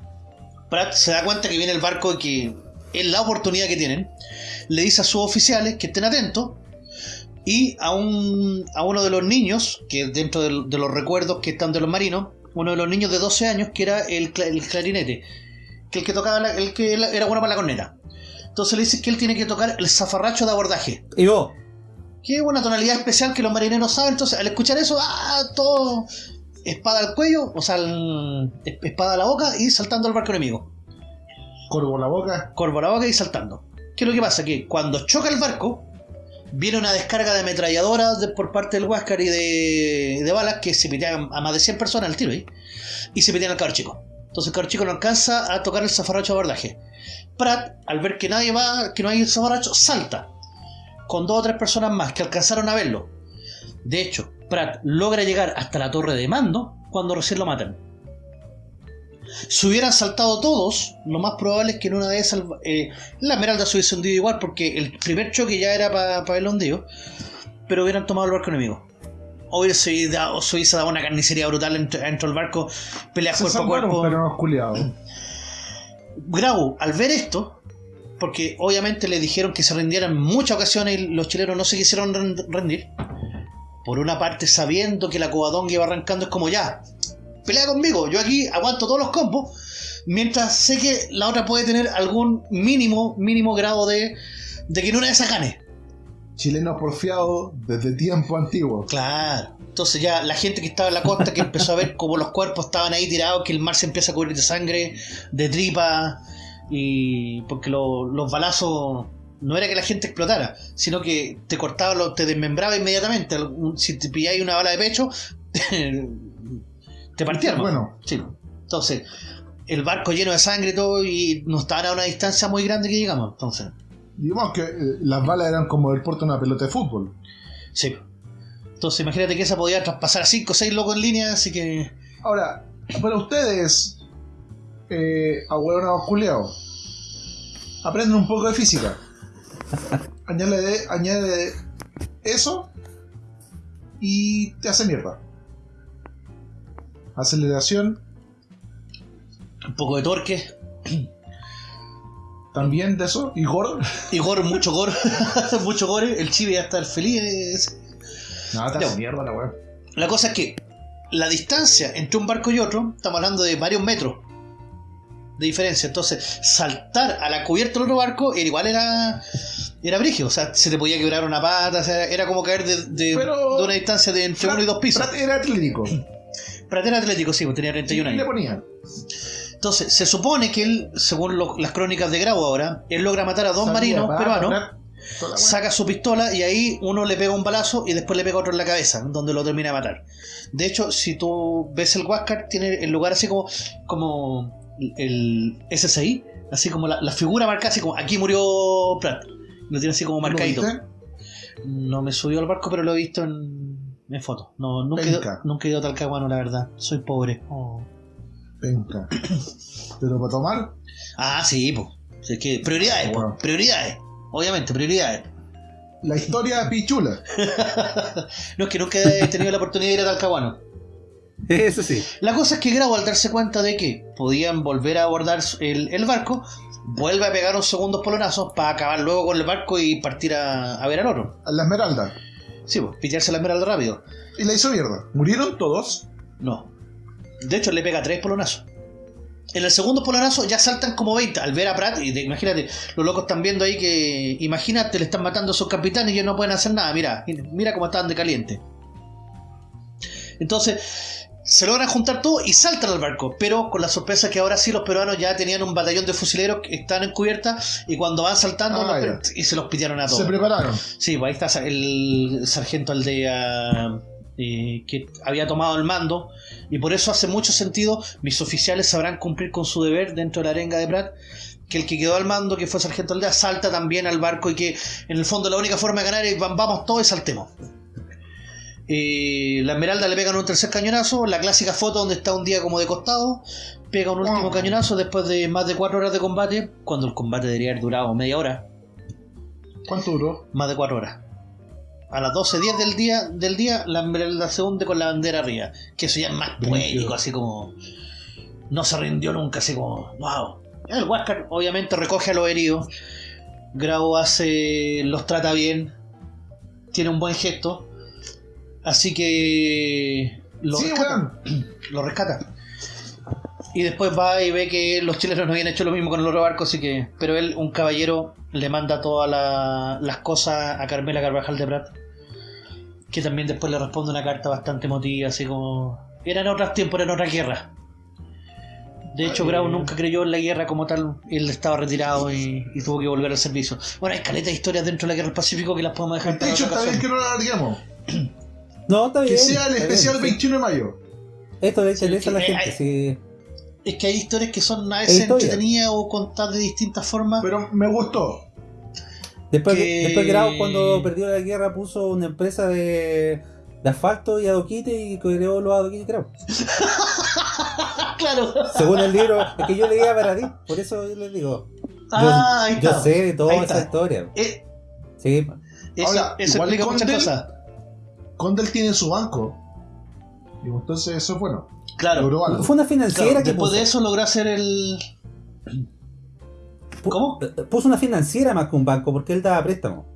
Speaker 2: Pratt se da cuenta que viene el barco y que es la oportunidad que tienen. Le dice a sus oficiales que estén atentos. Y a, un, a uno de los niños, que dentro de, los recuerdos que están de los marinos, uno de los niños de 12 años, que era el, cla- el clarinete, que el que tocaba, la- el que era bueno para la corneta. Entonces le dice que él tiene que tocar el zafarracho de abordaje.
Speaker 6: Y vos,
Speaker 2: Que es una tonalidad especial que los marineros saben. Entonces, al escuchar eso, ¡ah! Todo espada al cuello, o sea, el- espada a la boca y saltando al barco enemigo.
Speaker 5: Corvo la boca.
Speaker 2: Corvo la boca y saltando. ¿Qué es lo que pasa? Que cuando choca el barco, viene una descarga de ametralladoras de- por parte del Huáscar y de, balas que se pitean a más de 100 personas al tiro ahí. Y se pitean al cabro chico. Entonces el cabro chico no alcanza a tocar el zafarracho de abordaje. Pratt, al ver que nadie va, que no hay el zafarracho, salta. Con dos o tres personas más que alcanzaron a verlo. De hecho, Pratt logra llegar hasta la torre de mando cuando recién lo matan. Si hubieran saltado todos, lo más probable es que en una de esas eh, la Esmeralda se hubiese hundido igual porque el primer choque ya era para el hundido, pero hubieran tomado el barco enemigo. O hubiese dado, se hubiese dado una carnicería brutal dentro, dentro del barco, peleas
Speaker 5: Se
Speaker 2: cuerpo a cuerpo.
Speaker 5: pero no.
Speaker 2: Grau, al ver esto, porque obviamente le dijeron que se rindieran en muchas ocasiones y los chilenos no se quisieron ren- rendir. Por una parte, sabiendo que la cobadonga iba arrancando, es como ya, pelea conmigo, yo aquí aguanto todos los combos, mientras sé que la otra puede tener algún mínimo, mínimo grado de, de que en una de esas gane.
Speaker 5: Chilenos porfiados desde tiempo antiguo.
Speaker 2: Claro. Entonces ya la gente que estaba en la costa que empezó a ver como los cuerpos estaban ahí tirados, que el mar se empieza a cubrir de sangre, de tripa, y porque lo- los balazos no era que la gente explotara, sino que te cortaba, lo- te desmembraba inmediatamente. Si te pilláis una bala de pecho, te partía. hermano.
Speaker 5: Bueno,
Speaker 2: Sí. Entonces, el barco lleno de sangre y todo, y no estaban a una distancia muy grande que llegamos. Entonces,
Speaker 5: digamos que eh, las balas eran como el porte de una pelota de fútbol.
Speaker 2: sí. Entonces, imagínate que esa podía traspasar a 5 o 6 locos en línea, así que.
Speaker 5: Ahora, para ustedes, eh, abuelos culiados, aprenden un poco de física. añade, añade eso y te hace mierda. Aceleración,
Speaker 2: un poco de torque.
Speaker 5: también de eso, y gore.
Speaker 2: Y gore, mucho gore. mucho gore. El chibi va a estar feliz. Ya.
Speaker 5: hace mierda la weá.
Speaker 2: La cosa es que la distancia entre un barco y otro, estamos hablando de varios metros de diferencia. Entonces, saltar a la cubierta del otro barco era igual era, Era brígido, o sea, se te podía quebrar una pata, o sea, era como caer de, de-
Speaker 4: Pero-
Speaker 2: de una distancia de entre uno y dos pisos.
Speaker 4: Era atlético.
Speaker 2: Prat era atlético, sí, pues tenía 31
Speaker 4: Y le
Speaker 2: años.
Speaker 4: ponían.
Speaker 2: Entonces, se supone que él, según lo- las crónicas de Grau ahora, él logra matar a dos
Speaker 4: Salía,
Speaker 2: marinos peruanos,
Speaker 4: toda la
Speaker 2: saca su pistola y ahí uno le pega un balazo y después le pega otro en la cabeza, donde lo termina de matar. De hecho, si tú ves el Huáscar, tiene el lugar así como, como el SSI, así como la, la figura marcada, así como aquí murió Pratt. Lo tiene así como
Speaker 4: ¿Lo
Speaker 2: marcadito.
Speaker 4: viste?
Speaker 2: No me subió al barco, pero lo he visto en, en fotos. No, nunca, he ido, nunca he ido a Talcahuano, la verdad. Soy pobre. Oh.
Speaker 4: Penca. Pero para tomar,
Speaker 2: Ah, sí, pues. Es que prioridades, po, prioridades. Obviamente, prioridades.
Speaker 4: la historia pichula.
Speaker 2: No es que nunca he tenido la oportunidad de ir a Talcahuano.
Speaker 3: Eso sí.
Speaker 2: La cosa es que Grau, al darse cuenta de que podían volver a abordar el, el barco, vuelve a pegar unos segundos polonazos para acabar luego con el barco y partir a, a ver al oro.
Speaker 4: A la esmeralda.
Speaker 2: Sí, pues, pillarse la esmeralda rápido.
Speaker 4: Y la hizo mierda. ¿Murieron todos?
Speaker 2: No. De hecho, le pega tres polonazos. En el segundo polonazo ya saltan como 20 al ver a Pratt. Y de- imagínate, los locos están viendo ahí que. Imagínate, le están matando a sus capitanes y ellos no pueden hacer nada. Mira, mira cómo están de caliente. Entonces, se logran juntar todo y saltan al barco. Pero con la sorpresa que ahora sí los peruanos ya tenían un batallón de fusileros que están en cubierta. Y cuando van saltando,
Speaker 4: Ah,
Speaker 2: los- y se los pitearon a todos.
Speaker 4: Se prepararon.
Speaker 2: Sí, pues ahí está el sargento Aldea eh, que había tomado el mando y por eso hace mucho sentido mis oficiales sabrán cumplir con su deber dentro de la arenga de Prat que el que quedó al mando, que fue sargento Aldea, salta también al barco y que en el fondo la única forma de ganar es vam- vamos todos y saltemos. Eh, la Esmeralda le pegan un tercer cañonazo, la clásica foto donde está un día como de costado, pega un último cañonazo después de más de cuatro horas de combate, cuando el combate debería haber durado media hora,
Speaker 4: ¿Cuánto duró?
Speaker 2: más de 4 horas. A las 12.10 del día, del día, la Esmeralda se hunde con la bandera arriba. Que eso ya es más poético, así como. No se rindió nunca, así como. ¡Wow! El Huáscar obviamente recoge a los heridos. Grau hace. los trata bien. Tiene un buen gesto. Así que. Lo
Speaker 4: sí,
Speaker 2: rescata. Lo rescata. Y después va y ve que los chilenos no habían hecho lo mismo con el otro barco, así que. Pero él, un caballero, le manda todas la- las cosas a Carmela Carvajal de Prat. Que también después le responde una carta bastante emotiva, así como. Eran otros tiempos, eran otras guerras. De hecho, Grau
Speaker 4: eh.
Speaker 2: nunca creyó en la guerra como tal. Él estaba retirado y, y tuvo que volver al servicio. Bueno, hay caleta de historias dentro de la guerra del Pacífico que las podemos dejar
Speaker 4: De hecho,
Speaker 2: otra
Speaker 4: está bien que no lo alarguemos.
Speaker 3: No, está bien.
Speaker 4: Que sea el especial
Speaker 3: bien, sí.
Speaker 4: 21 de mayo.
Speaker 3: Esto le interesa a la
Speaker 2: que,
Speaker 3: gente, sí.
Speaker 2: Es que hay historias que son a
Speaker 3: Es
Speaker 2: veces entretenidas o contadas de distintas formas.
Speaker 4: Pero me gustó.
Speaker 3: Después,
Speaker 2: que-
Speaker 3: después Grau, cuando perdió la guerra, puso una empresa de, de asfalto y adoquite y creó los adoquites Grau.
Speaker 2: claro.
Speaker 3: Según el libro, es que yo leía para ti, por eso yo les digo. Yo,
Speaker 2: Ah,
Speaker 3: yo sé de toda
Speaker 2: Ahí
Speaker 3: esa
Speaker 2: está.
Speaker 3: historia.
Speaker 2: Eh,
Speaker 3: Sí,
Speaker 2: eso
Speaker 4: Ahora,
Speaker 2: eso
Speaker 4: igual
Speaker 2: explica muchas cosas.
Speaker 4: Condel tiene su banco. Y entonces eso es bueno.
Speaker 2: Claro.
Speaker 4: Logró algo.
Speaker 3: fue una financiera
Speaker 2: Claro,
Speaker 3: que
Speaker 2: después
Speaker 3: puso.
Speaker 2: de eso logró hacer el. ¿Cómo?
Speaker 3: Puso una financiera más que un banco porque él daba préstamo.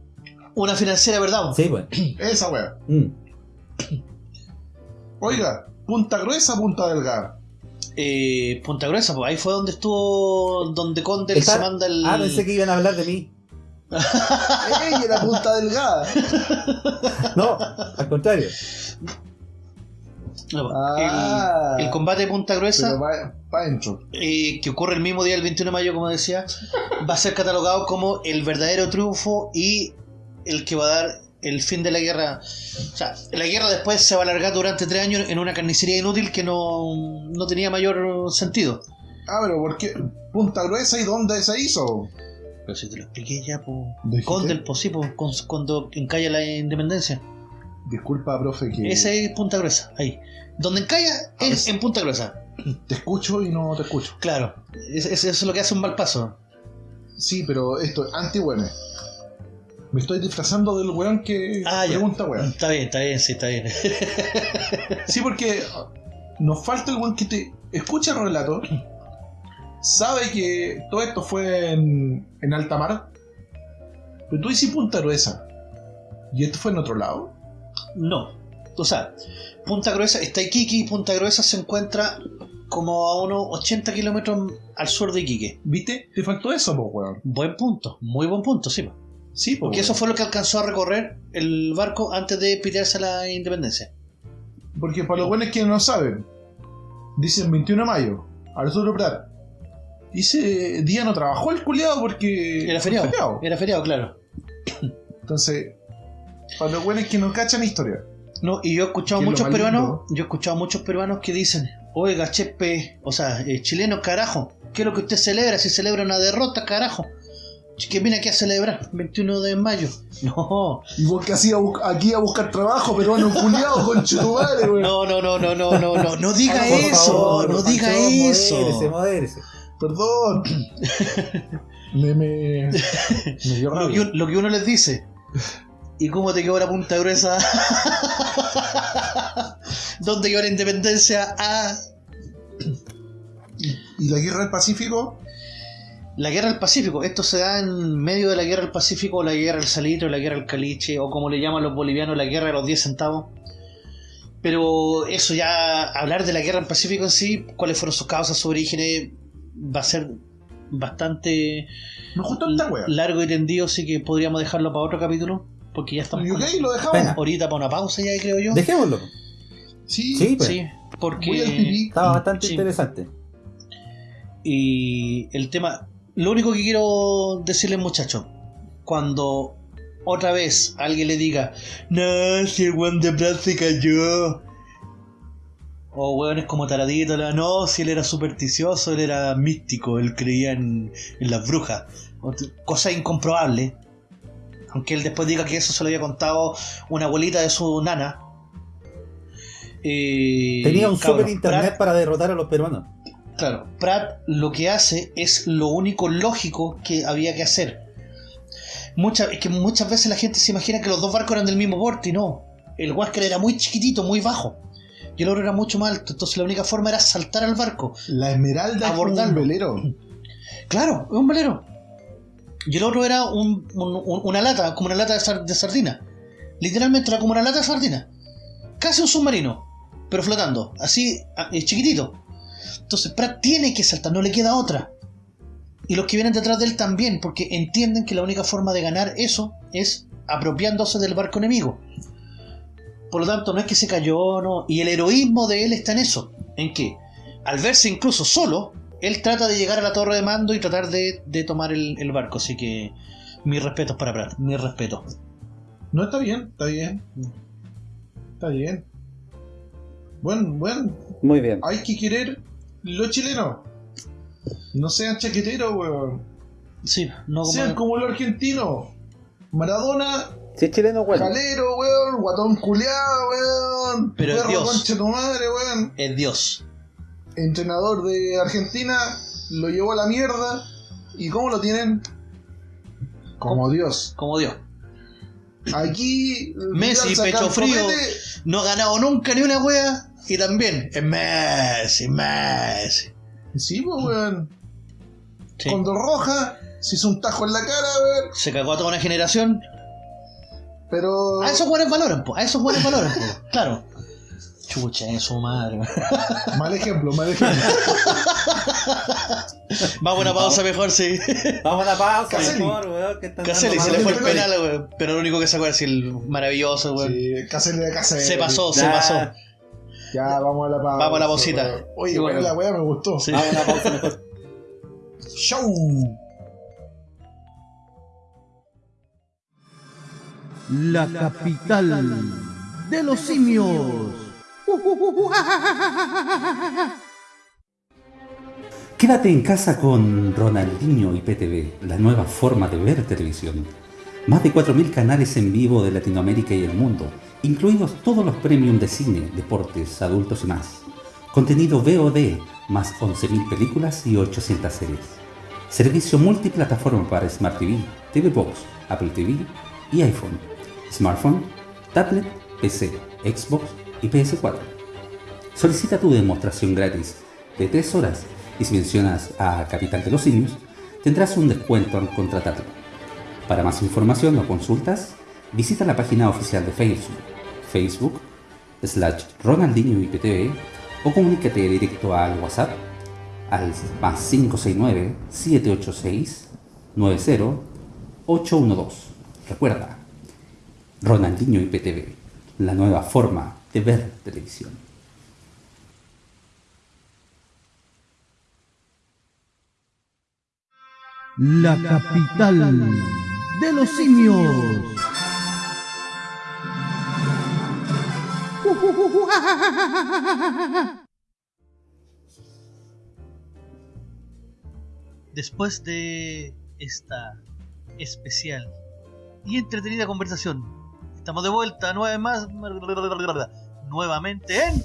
Speaker 2: Una financiera, ¿verdad?
Speaker 3: Sí, pues.
Speaker 4: Esa wea.
Speaker 3: Mm.
Speaker 4: Oiga, punta gruesa, punta delgada.
Speaker 2: Eh, Punta Gruesa, pues ahí fue donde estuvo. Donde Condel se manda el.
Speaker 3: Ah, pensé que iban a hablar de mí.
Speaker 4: ¡Ey, era punta delgada!
Speaker 3: No, al contrario.
Speaker 2: No, pues,
Speaker 4: Ah.
Speaker 2: el, el combate de Punta Gruesa.
Speaker 4: Va para adentro.
Speaker 2: eh, que ocurre el mismo día del 21 de mayo, como decía, va a ser catalogado como el verdadero triunfo y el que va a dar el fin de la guerra. O sea, la guerra después se va a alargar durante tres años en una carnicería inútil que no, no tenía mayor sentido.
Speaker 4: Ah, pero ¿por qué? Punta gruesa y dónde se hizo?
Speaker 2: Pero si te lo expliqué ya, pues. Condel, pues sí, pues, cuando encalla la independencia.
Speaker 4: Disculpa, profe, que
Speaker 2: Ese es Punta Gruesa, ahí. Donde encalla
Speaker 4: A
Speaker 2: es en Punta Gruesa.
Speaker 4: te escucho y no te escucho.
Speaker 2: Claro, es- es- eso es lo que hace un mal paso.
Speaker 4: Sí, pero esto es anti -weme. Me estoy disfrazando del weón que
Speaker 2: Ah, ya.
Speaker 4: pregunta weón.
Speaker 2: Está bien, está bien, sí, está bien.
Speaker 4: Sí, porque nos falta el weón que te escucha el relato, sabe que todo esto fue en, en alta mar, pero tú dices punta gruesa. ¿Y esto fue en otro lado?
Speaker 2: No. O sea, Punta Gruesa, está Iquique y Punta Gruesa se encuentra como a unos 80 kilómetros al sur de Iquique.
Speaker 4: ¿Viste? Te faltó eso, pues weón.
Speaker 2: Buen punto, muy buen punto, sí. po.
Speaker 4: Sí, po,
Speaker 2: Porque
Speaker 4: weón.
Speaker 2: eso fue lo que alcanzó a recorrer el barco antes de pitearse a la independencia.
Speaker 4: Porque para los buenos que no saben, dicen 21 de mayo, Arturo Prat. Y ese día no trabajó el culiado porque.
Speaker 2: Era feriado. Era feriado, claro.
Speaker 4: Entonces, para los buenos que no cachan historia.
Speaker 2: No, y yo he escuchado muchos peruanos, yo he escuchado muchos peruanos que dicen, oiga, chepe, o sea, eh, chileno, carajo, ¿qué es lo que usted celebra? Si celebra una derrota, carajo. Que viene aquí a celebrar, 21 de mayo. No,
Speaker 4: Y vos que hacías aquí a buscar trabajo, peruano culiado, con chutumare, weón.
Speaker 2: no, no, no, no, no, no, no, no diga
Speaker 7: Ah,
Speaker 2: eso,
Speaker 7: favor,
Speaker 2: no diga eso.
Speaker 7: Modérese, modérese.
Speaker 4: Perdón. me, me, me dio
Speaker 2: Lo que,
Speaker 4: rabia.
Speaker 2: lo que uno les dice. ¿Y cómo te quedó la punta gruesa? ¿Dónde quedó la independencia? Ah,
Speaker 4: ¿Y la guerra del Pacífico?
Speaker 2: La guerra del Pacífico, esto se da en medio de la guerra del Pacífico, o la guerra del salitre, o la guerra del caliche, o como le llaman los bolivianos, la guerra de los 10 centavos. Pero eso ya, hablar de la guerra del Pacífico en sí, cuáles fueron sus causas, sus orígenes, va a ser bastante largo y tendido, así que podríamos dejarlo para otro capítulo, porque ya estamos
Speaker 4: ¿Y
Speaker 2: con-
Speaker 4: ok? ¿Lo dejamos?
Speaker 2: Ahorita para una pausa ya, creo yo.
Speaker 7: Dejémoslo.
Speaker 4: Sí.
Speaker 7: Sí, pues.
Speaker 2: Sí, porque...
Speaker 7: Estaba bastante
Speaker 2: Sí.
Speaker 7: interesante.
Speaker 2: Y el tema, lo único que quiero decirles muchachos, cuando otra vez alguien le diga, no, si el weón de se cayó. O weones como Taradito, la- no, si él era supersticioso, él era místico, él creía en, en las brujas. Cosa incomprobable. Aunque él después diga que eso se lo había contado una abuelita de su nana. Eh,
Speaker 7: Tenía un super internet
Speaker 2: Pratt-
Speaker 7: para derrotar a los peruanos.
Speaker 2: Claro, Pratt lo que hace es lo único lógico que había que hacer. Es que muchas veces la gente se imagina que los dos barcos eran del mismo porte y no. El Huáscar era muy chiquitito, muy bajo. Y el otro era mucho más alto. Entonces la única forma era saltar al barco.
Speaker 4: La Esmeralda es
Speaker 2: Abordarlo.
Speaker 4: un velero.
Speaker 2: Claro, es un velero. Y el otro era un- un- un- una lata, como una lata de, sar- de sardina. Literalmente era como una lata de sardina. Casi un submarino, pero flotando. Así, chiquitito. Entonces Pratt tiene que saltar, no le queda otra. Y los que vienen detrás de él también, porque entienden que la única forma de ganar eso es apropiándose del barco enemigo. Por lo tanto, no es que se cayó, no. Y el heroísmo de él está en eso. En que, al verse incluso solo, él trata de llegar a la torre de mando y tratar de, de tomar el, el barco. Así que, mis respetos para Pratt, mis respetos.
Speaker 4: No, está bien, está bien. Está bien. Bueno, bueno,
Speaker 7: Muy bien.
Speaker 4: hay que querer los chilenos. No sean chaqueteros, weón.
Speaker 2: Sí, no como.
Speaker 4: Sean como los argentinos. Maradona,
Speaker 7: Si es chileno, bueno.
Speaker 4: calero, weón, guatón culiado, weón.
Speaker 2: Pero es
Speaker 4: perro
Speaker 2: Dios.
Speaker 4: concha tu madre, weón.
Speaker 2: Es Dios.
Speaker 4: Entrenador de Argentina, lo llevó a la mierda. ¿Y cómo lo tienen? Como Dios.
Speaker 2: Como Dios.
Speaker 4: Aquí.
Speaker 2: Messi, pecho frío. No ha ganado nunca ni una wea. Y también es Messi, Messi.
Speaker 4: Sí, pues, weón.
Speaker 2: Sí.
Speaker 4: Condor Roja, se hizo un tajo en la cara, weón.
Speaker 2: Se cagó a toda una generación.
Speaker 4: Pero.
Speaker 2: A esos buenos valoran, po. A esos buenos valoran, po. Claro. Chucha, en su madre.
Speaker 4: Mal ejemplo, mal ejemplo.
Speaker 2: Vamos a una pausa mejor, sí.
Speaker 7: Vamos a la pausa,
Speaker 4: Caselli.
Speaker 7: mejor, weón, que
Speaker 2: Caselli se le fue el
Speaker 7: penal.
Speaker 2: weón. Pero lo único que sacó es el maravilloso, weón.
Speaker 4: Sí, Caselli de Caselli.
Speaker 2: Se pasó, se pasó.
Speaker 4: Ya, vamos a la pausa.
Speaker 2: Vamos a la pausita.
Speaker 4: weón. Oye, bueno. la weá me gustó.
Speaker 2: Sí.
Speaker 7: Vamos a la pausa mejor.
Speaker 4: Show.
Speaker 1: La capital de los simios.
Speaker 3: Quédate en casa con Ronaldinho y PTV, la nueva forma de ver televisión. Más de 4.000 canales en vivo de Latinoamérica y el mundo, incluidos todos los premium de cine, deportes, adultos y más. Contenido VOD, más 11.000 películas y 800 series. Servicio multiplataforma para Smart TV, TV Box, Apple TV y iPhone, smartphone, tablet, PC, Xbox y PS4. Solicita tu demostración gratis de 3 horas y si mencionas a Capital de los Simios, tendrás un descuento al contratarlo. Para más información o consultas, visita la página oficial de Facebook, Facebook, slash Ronaldinho IPTV o comunícate directo al WhatsApp al más 569-786-90812
Speaker 8: Recuerda, Ronaldinho IPTV, la nueva forma de ver televisión.
Speaker 1: La capital de los simios.
Speaker 2: Después de esta especial y entretenida conversación, estamos de vuelta nueve más, nuevamente en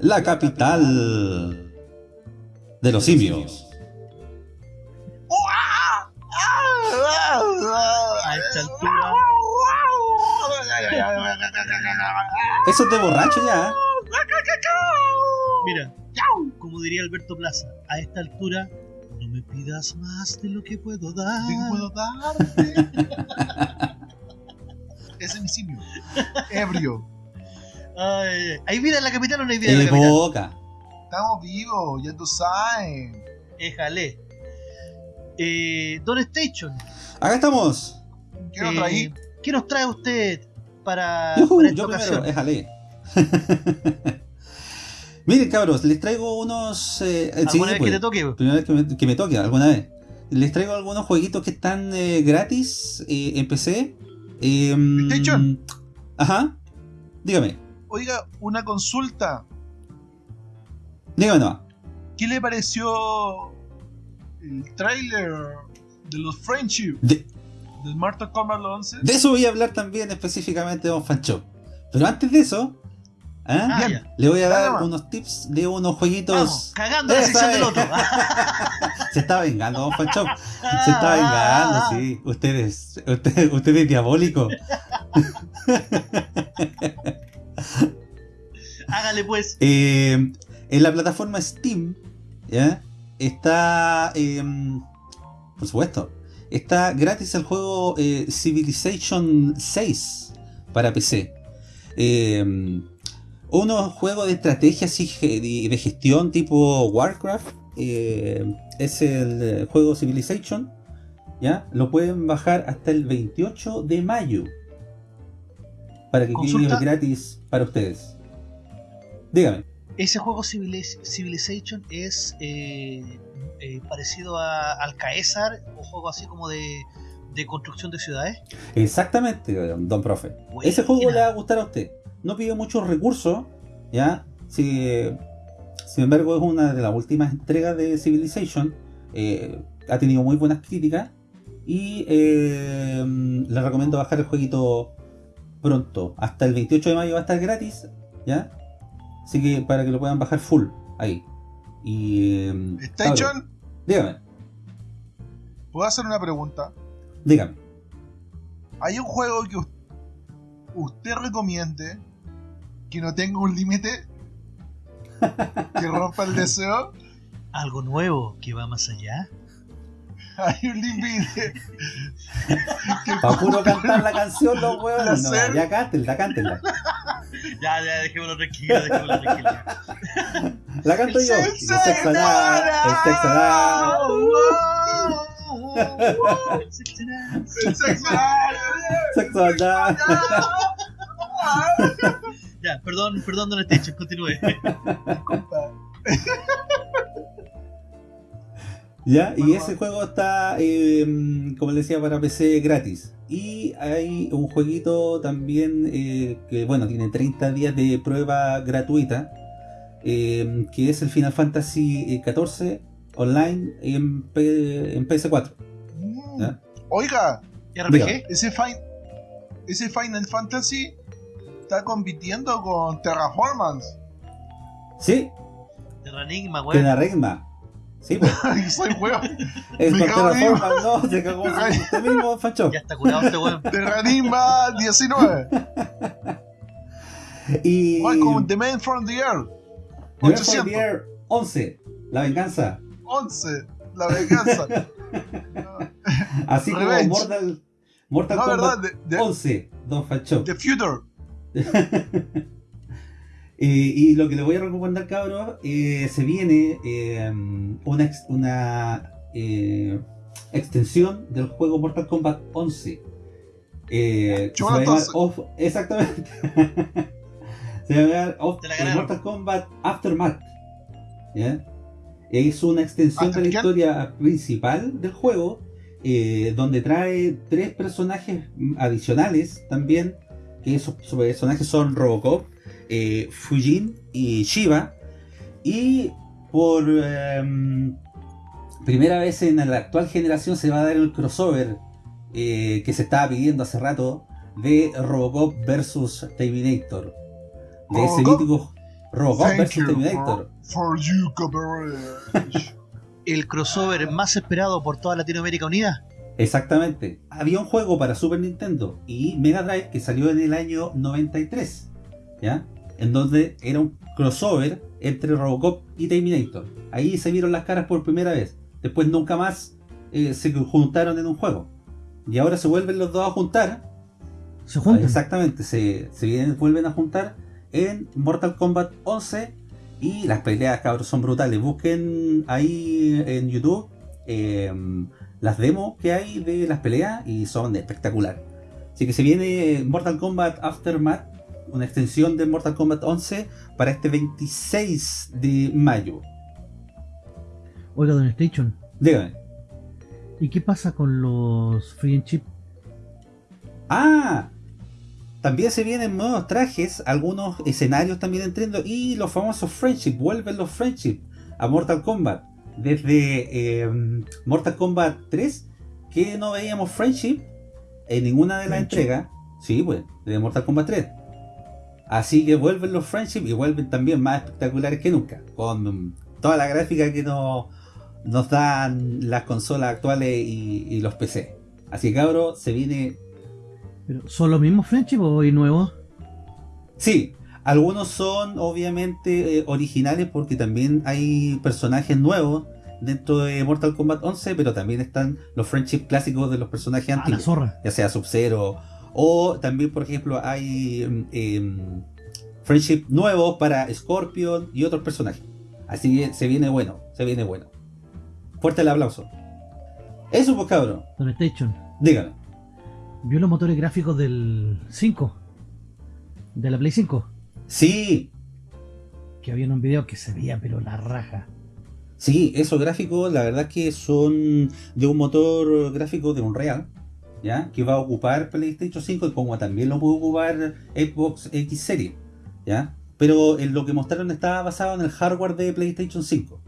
Speaker 3: La capital de los simios.
Speaker 2: a esta altura.
Speaker 3: Eso es de borracho ya. ¿eh?
Speaker 2: Mira, como diría Alberto Plaza, a esta altura no me pidas más de lo que puedo dar.
Speaker 4: ¿Qué puedo darte? Es mi simio. Ebrio.
Speaker 2: Ay, ¿Hay vida en la capital o no hay vida en la capital?
Speaker 3: boca.
Speaker 4: Estamos vivos, ya tú sabes.
Speaker 2: Éjale. Eh, Don Station,
Speaker 3: Acá estamos.
Speaker 4: ¿Qué nos
Speaker 2: eh,
Speaker 4: traí?
Speaker 2: ¿qué nos trae usted para,
Speaker 3: Yujú,
Speaker 2: para esta
Speaker 3: yo primero,
Speaker 2: ocasión?
Speaker 3: déjale. Miren, cabros, les traigo unos. Eh, sí,
Speaker 2: ¿Alguna vez
Speaker 3: pues,
Speaker 2: que te toque?
Speaker 3: Primera vez que me, que me toque, alguna vez. Les traigo algunos jueguitos que están eh, gratis eh, en PC. Eh,
Speaker 4: PlayStation.
Speaker 3: Ajá. Dígame,
Speaker 4: Oiga, una consulta.
Speaker 3: dígame nomás.
Speaker 4: ¿Qué le pareció el tráiler de los Friendship
Speaker 3: De,
Speaker 4: del Mortal Kombat 11?
Speaker 3: de eso voy a hablar también específicamente de Don Fancho. Pero antes de eso, ¿ah?
Speaker 2: Ah,
Speaker 4: Bien.
Speaker 2: ya.
Speaker 3: le voy a dar unos tips de unos jueguitos.
Speaker 2: Vamos, cagando la sección
Speaker 3: es.
Speaker 2: del otro.
Speaker 3: Se está vengando, Don Fancho. Se está vengando, sí. Ustedes, usted, usted es diabólico.
Speaker 2: Hágale pues.
Speaker 3: Eh, en la plataforma Steam, ¿ya? Está, eh, por supuesto, está gratis el juego eh, Civilization 6 para PC. Eh, unos juegos de estrategia de gestión tipo Warcraft. eh, es el eh, juego Civilization. ¿ya? Lo pueden bajar hasta el 28 de mayo. Para que quede gratis para ustedes. Dígame.
Speaker 2: Ese juego Civiliz- Civilization es eh, eh, parecido a, al Caesar, un juego así como de, de construcción de ciudades.
Speaker 3: Exactamente, don profe.
Speaker 2: Buena.
Speaker 3: Ese juego le va a gustar a usted. No pide muchos recursos, ¿ya? Si, sin embargo, es una de las últimas entregas de Civilization. eh, ha tenido muy buenas críticas. Y eh, le recomiendo bajar el jueguito pronto. Hasta el 28 de mayo va a estar gratis, ¿ya? Así que para que lo puedan bajar full, ahí. Y. eh,
Speaker 4: Station,
Speaker 3: dígame,
Speaker 4: ¿puedo hacer una pregunta?
Speaker 3: dígame.
Speaker 4: ¿Hay un juego que us- usted recomiende que no tenga un límite? ¿Que rompa el deseo?
Speaker 2: Algo nuevo que va más allá.
Speaker 4: Hay un límite. que
Speaker 3: Para puro cantar la canción, los huevones. No, ya cántenla, cántenla.
Speaker 2: Ya, ya, dejémoslo tranquilo, dejémoslo tranquilo.
Speaker 3: La canto yo.
Speaker 4: El
Speaker 3: El sexo anal, el sexo anal,
Speaker 4: El sexo.
Speaker 3: sexo anal.
Speaker 2: Ya, perdón, perdón, Don Station, continúe.
Speaker 3: ¿Ya? Y ese juego está, eh, como les decía, para PC gratis. Y hay un jueguito también eh, que, bueno, tiene 30 días de prueba gratuita. eh, que es el Final Fantasy XIV online en, P- en PS4.
Speaker 4: Mm.
Speaker 3: ¿Ya?
Speaker 4: Oiga,
Speaker 2: RPG,
Speaker 4: ese, fin- ese Final Fantasy está compitiendo con Terraformance.
Speaker 3: Sí,
Speaker 2: Terranigma, weón.
Speaker 3: regma. Sí, pues.
Speaker 4: Ay, soy weón.
Speaker 3: Es
Speaker 4: Me
Speaker 3: con
Speaker 4: cago en
Speaker 3: Terraforma, no, se cagó usted mismo, Fancho.
Speaker 2: Ya está curado este weón.
Speaker 4: Terranigma 19.
Speaker 3: Y.
Speaker 4: Welcome the Man from the Earth.
Speaker 3: Nivel
Speaker 4: 800.
Speaker 3: Frontier 11, la venganza.
Speaker 4: 11. La venganza.
Speaker 3: Así como
Speaker 4: Revenge.
Speaker 3: Mortal, Mortal
Speaker 4: No,
Speaker 3: Kombat
Speaker 4: verdad, de, de-
Speaker 3: 11, Don Fancho.
Speaker 4: The Future.
Speaker 3: Eh, y lo que le voy a recomendar, cabros, eh, se viene eh, una, ex- una eh, extensión del juego Mortal Kombat 11. Eh, se va a
Speaker 4: Chúpalo
Speaker 3: llamar
Speaker 4: entonces.
Speaker 3: Off- exactamente. se va a llamar Off- eh. Mortal Kombat Aftermath. ¿Ya? Es una extensión de la historia principal del juego, eh, donde trae tres personajes adicionales también, que personajes son Robocop, eh, Fujin y Shiva. Y por em, primera vez en la actual generación se va a dar el crossover eh, que se estaba pidiendo hace rato de Robocop versus Terminator. De ese
Speaker 4: Robocop?
Speaker 3: mítico Robocop
Speaker 4: Thank
Speaker 3: versus Terminator.
Speaker 4: for, for you.
Speaker 9: El crossover más esperado por toda Latinoamérica Unida.
Speaker 3: Exactamente. Había un juego para Super Nintendo y Mega Drive que salió en el año 93, ¿ya? En donde era un crossover entre Robocop y Terminator. Ahí se vieron las caras por primera vez. Después nunca más eh, se juntaron en un juego. Y ahora se vuelven los dos a juntar.
Speaker 2: Se juntan.
Speaker 3: Exactamente, se, se vienen- vuelven a juntar en Mortal Kombat 11 y las peleas, cabros, son brutales. Busquen ahí en YouTube eh, las demos que hay de las peleas y son espectaculares. Así que se viene Mortal Kombat Aftermath, una extensión de Mortal Kombat 11 para este 26 de mayo.
Speaker 2: Oiga, Don Station.
Speaker 3: Dígame.
Speaker 2: ¿Y qué pasa con los Free and Chip?
Speaker 3: Ah, también se vienen nuevos trajes, algunos escenarios también entrando y los famosos Friendship, vuelven los Friendship a Mortal Kombat. Desde eh, Mortal Kombat 3, que no veíamos Friendship en ninguna de las entregas. Sí, pues, de Mortal Kombat 3. Así que vuelven los Friendship y vuelven también más espectaculares que nunca, con toda la gráfica que nos, nos dan las consolas actuales y, y los PC. Así que cabros, se viene
Speaker 2: ¿Pero ¿Son los mismos Friendship o hay nuevos?
Speaker 3: Sí, algunos son obviamente eh, originales porque también hay personajes nuevos dentro de Mortal Kombat 11, pero también están los friendship clásicos de los personajes
Speaker 2: Ah, la
Speaker 3: antiguos,
Speaker 2: zorra.
Speaker 3: ya sea Sub-Zero o también, por ejemplo, hay em, friendship nuevos para Scorpion y otros personajes. Así que se viene bueno, se viene bueno. Fuerte el aplauso. Eso pues cabrón,
Speaker 2: Don Station.
Speaker 3: dígame.
Speaker 2: ¿Vio los motores gráficos del 5? De la Play 5.
Speaker 3: Sí,
Speaker 2: Que había en un video que se veía pero la raja.
Speaker 3: Sí, esos gráficos, la verdad que son de un motor gráfico de Unreal, ¿ya? Que va a ocupar PlayStation 5 como también lo puede ocupar Xbox X Series, ¿ya? Pero en lo que mostraron estaba basado en el hardware de PlayStation 5.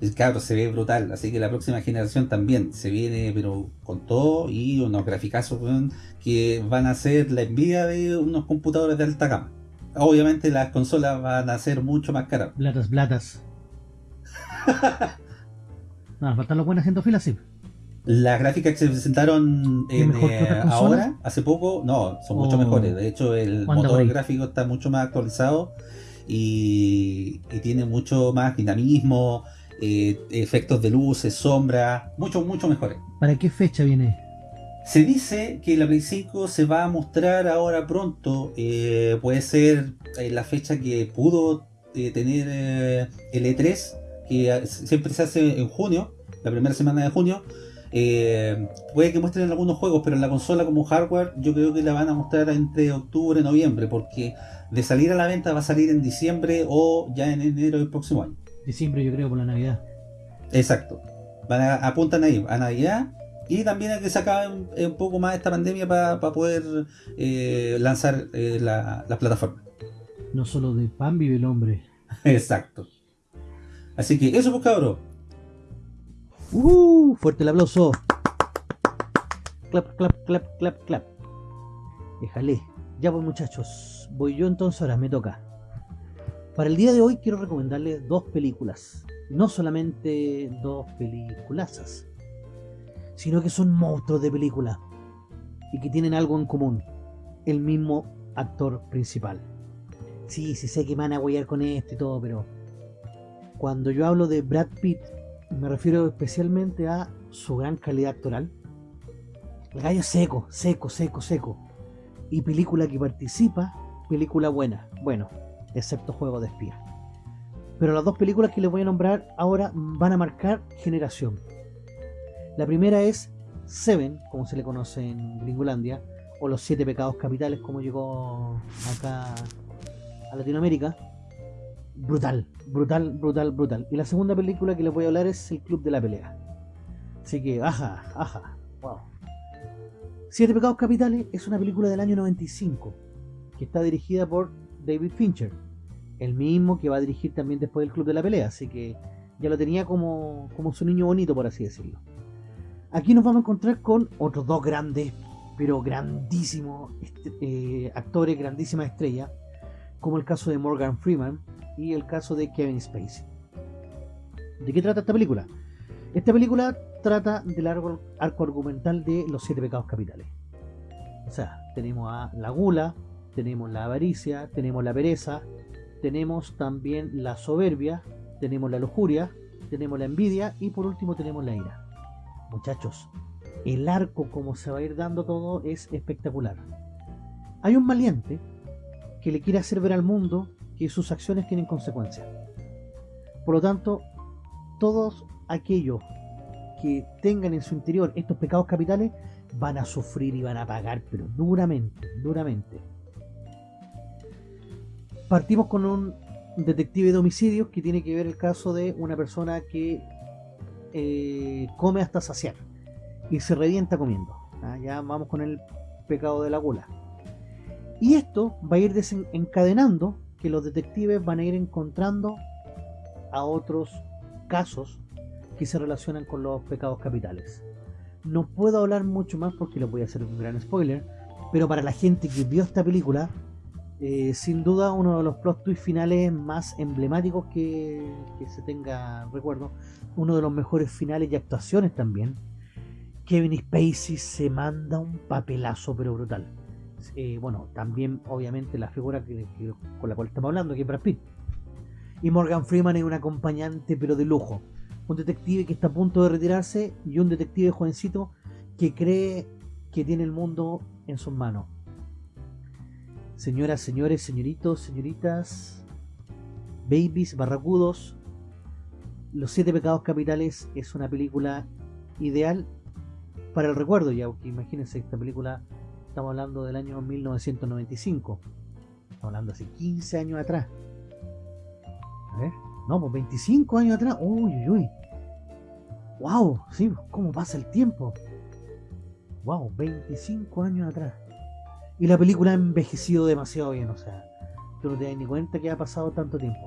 Speaker 3: El cabro se ve brutal, así que la próxima generación también se viene, pero con todo y unos graficazos que van a ser la envidia de unos computadores de alta gama. Obviamente las consolas van a ser mucho más caras.
Speaker 2: Blatas, blatas. Nada, faltan los buenos haciendo filas, sí.
Speaker 3: Las gráficas que se presentaron
Speaker 2: ¿Es
Speaker 3: en, eh, ahora, hace poco, no, son mucho
Speaker 2: Oh.
Speaker 3: mejores. De hecho, el motor gráfico está mucho más actualizado y, y tiene mucho más dinamismo, eh, efectos de luces, sombras, mucho, mucho mejores.
Speaker 2: ¿Para qué fecha viene?
Speaker 3: Se dice que la Play 5 se va a mostrar ahora pronto. eh, puede ser eh, la fecha que pudo eh, tener eh, el E3, que siempre se hace en junio, la primera semana de junio. Puede que muestren algunos juegos, pero en la consola como hardware yo creo que la van a mostrar entre octubre y noviembre, porque de salir a la venta va a salir en diciembre o ya en enero del próximo año.
Speaker 2: Diciembre, yo creo, por la Navidad.
Speaker 3: Exacto. Van a- apuntan ahí a Navidad y también a que se acabe un, un poco más esta pandemia para poder eh, lanzar eh, la, la plataforma.
Speaker 2: No solo de pan vive el hombre.
Speaker 3: Exacto. Así que eso pues cabros.
Speaker 2: ¡Uh! Fuerte el aplauso. Clap, clap, clap, clap, clap. Déjale. Ya pues muchachos. Voy yo entonces ahora, me toca. Para el día de hoy quiero recomendarles dos películas. No solamente dos peliculazas. Sino que son monstruos de película. Y que tienen algo en común. El mismo actor principal. Sí, sí sé que me van a huellar con esto y todo, pero... Cuando yo hablo de Brad Pitt me refiero especialmente a su gran calidad actoral. El gallo seco, seco, seco, seco. Y película que participa, película buena. Bueno, excepto Juego de Espía. Pero las dos películas que les voy a nombrar ahora van a marcar generación. La primera es Seven, como se le conoce en Gringolandia, o los siete pecados capitales como llegó acá a Latinoamérica. Brutal, brutal, brutal, brutal. Y la segunda película que les voy a hablar es El Club de la Pelea. Así que, ajá, ajá, wow. Siete pecados capitales es una película del año 95 que está dirigida por David Fincher, el mismo que va a dirigir también después el Club de la Pelea, así que ya lo tenía como, como su niño bonito, por así decirlo. Aquí nos vamos a encontrar con otros dos grandes, pero grandísimos este, eh, actores, grandísimas estrellas, como el caso de Morgan Freeman y el caso de Kevin Spacey. ¿De qué trata esta película? Esta película trata del arco, arco argumental de los siete pecados capitales. O sea, tenemos a la gula, tenemos la avaricia, tenemos la pereza, tenemos también la soberbia, tenemos la lujuria, tenemos la envidia y por último tenemos la ira. Muchachos, el arco como se va a ir dando todo es espectacular. Hay un valiente que le quiere hacer ver al mundo que sus acciones tienen consecuencias. Por lo tanto, todos aquellos que tengan en su interior estos pecados capitales van a sufrir y van a pagar, pero duramente, duramente. Partimos con un detective de homicidios que tiene que ver el caso de una persona que eh, come hasta saciar y se revienta comiendo. ¿ah? Ya vamos con el pecado de la gula. Y esto va a ir desencadenando que los detectives van a ir encontrando a otros casos que se relacionan con los pecados capitales. No puedo hablar mucho más porque les voy a hacer un gran spoiler, pero para la gente que vio esta película eh, sin duda uno de los plot twists finales más emblemáticos que, se tenga recuerdo, uno de los mejores finales y actuaciones también. Kevin Spacey se manda un papelazo pero brutal. Eh, bueno, también obviamente la figura con la cual estamos hablando, que es Brad Pitt. Y Morgan Freeman es un acompañante pero de lujo. Un detective que está a punto de retirarse y un detective jovencito que cree que tiene el mundo en sus manos Señoras, señores, señoritos, señoritas, babies, barracudos, Los Siete Pecados Capitales es una película ideal para el recuerdo, ya que imagínense esta película, estamos hablando del año 1995, estamos hablando hace 15 años atrás. A ver, no, pues 25 años atrás, uy, uy, uy. Wow, sí, cómo pasa el tiempo. Wow, 25 años atrás. Y la película ha envejecido demasiado bien, o sea, tú no te das ni cuenta que ha pasado tanto tiempo.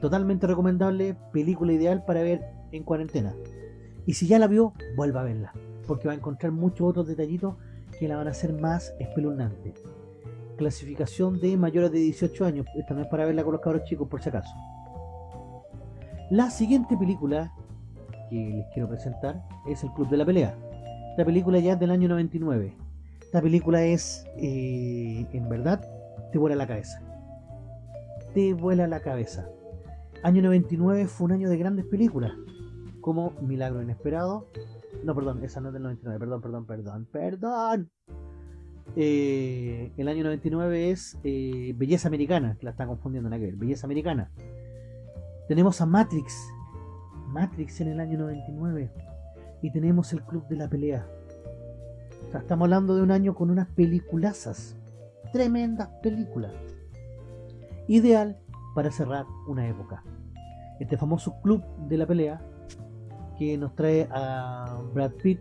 Speaker 2: Totalmente recomendable, película ideal para ver en cuarentena. Y si ya la vio, vuelva a verla, porque va a encontrar muchos otros detallitos que la van a hacer más espeluznante. Clasificación de mayores de 18 años, esta no es para verla con los cabros chicos por si acaso. La siguiente película que les quiero presentar es El Club de la Pelea. Esta película ya es del año 99 esta película es, eh, en verdad, te vuela la cabeza. Te vuela la cabeza. Año 99 fue un año de grandes películas, como Milagro Inesperado. No, perdón, esa no es del 99, perdón, perdón, perdón, perdón. Eh, el año 99 es eh, Belleza Americana, que la está confundiendo en aquel, Belleza Americana. Tenemos a Matrix, Matrix en el año 99. Y tenemos el Club de la Pelea, estamos hablando de un año con unas peliculazas. Tremendas películas. Ideal para cerrar una época. Este famoso club de la pelea que nos trae a Brad Pitt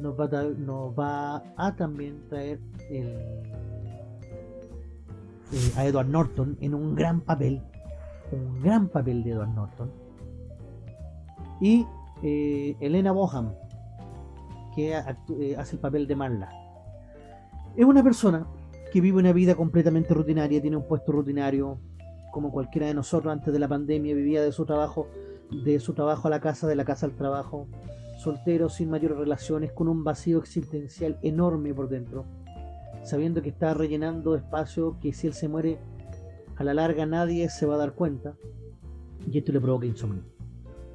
Speaker 2: nos va a, también traer eh, a Edward Norton en un gran papel un gran papel de Edward Norton y eh, Elena Boham que eh, hace el papel de Marla. Es una persona que vive una vida completamente rutinaria, tiene un puesto rutinario, como cualquiera de nosotros antes de la pandemia, vivía de su trabajo, de su trabajo a la casa, de la casa al trabajo, soltero, sin mayores relaciones, con un vacío existencial enorme por dentro, sabiendo que está rellenando espacio que si él se muere, a la larga nadie se va a dar cuenta, y esto le provoca insomnio.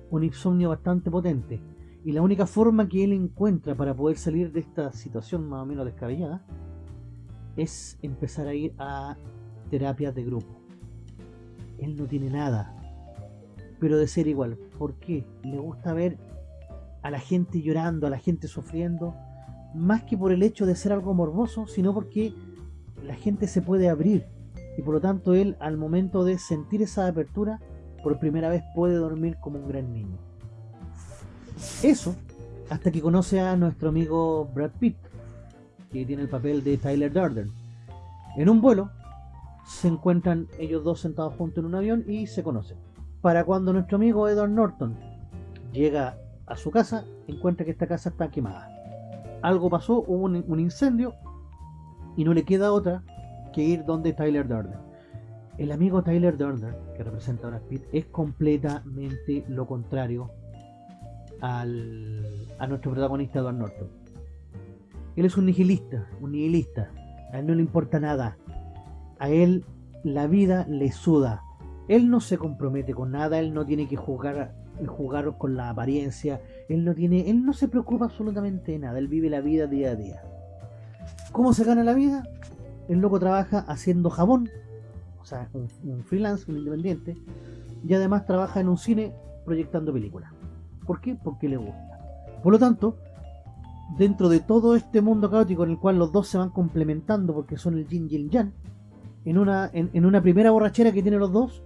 Speaker 2: Un insomnio bastante potente, y la única forma que él encuentra para poder salir de esta situación más o menos descabellada es empezar a ir a terapias de grupo. Él no tiene nada, pero de ser igual. ¿Por qué? Le gusta ver a la gente llorando, a la gente sufriendo, más que por el hecho de ser algo morboso, sino porque la gente se puede abrir y por lo tanto él al momento de sentir esa apertura por primera vez puede dormir como un gran niño. Eso hasta que conoce a nuestro amigo Brad Pitt, que tiene el papel de Tyler Durden. En un vuelo se encuentran ellos dos sentados juntos en un avión y se conocen. Para cuando nuestro amigo Edward Norton llega a su casa, encuentra que esta casa está quemada. Algo pasó, hubo un, incendio y no le queda otra que ir donde Tyler Durden. El amigo Tyler Durden, que representa a Brad Pitt, es completamente lo contrario a nuestro protagonista Edward Norton. Él es un nihilista, un nihilista. A él no le importa nada. A él la vida le suda. Él no se compromete con nada, él no tiene que jugar, jugar con la apariencia, él no tiene, él no se preocupa absolutamente de nada, él vive la vida día a día. ¿Cómo se gana la vida? El loco trabaja haciendo jabón, o sea, un, un freelance, un independiente, y además trabaja en un cine proyectando películas. ¿Por qué? Porque le gusta. Por lo tanto, dentro de todo este mundo caótico en el cual los dos se van complementando porque son el yin y el yang, en una, en, una primera borrachera que tienen los dos,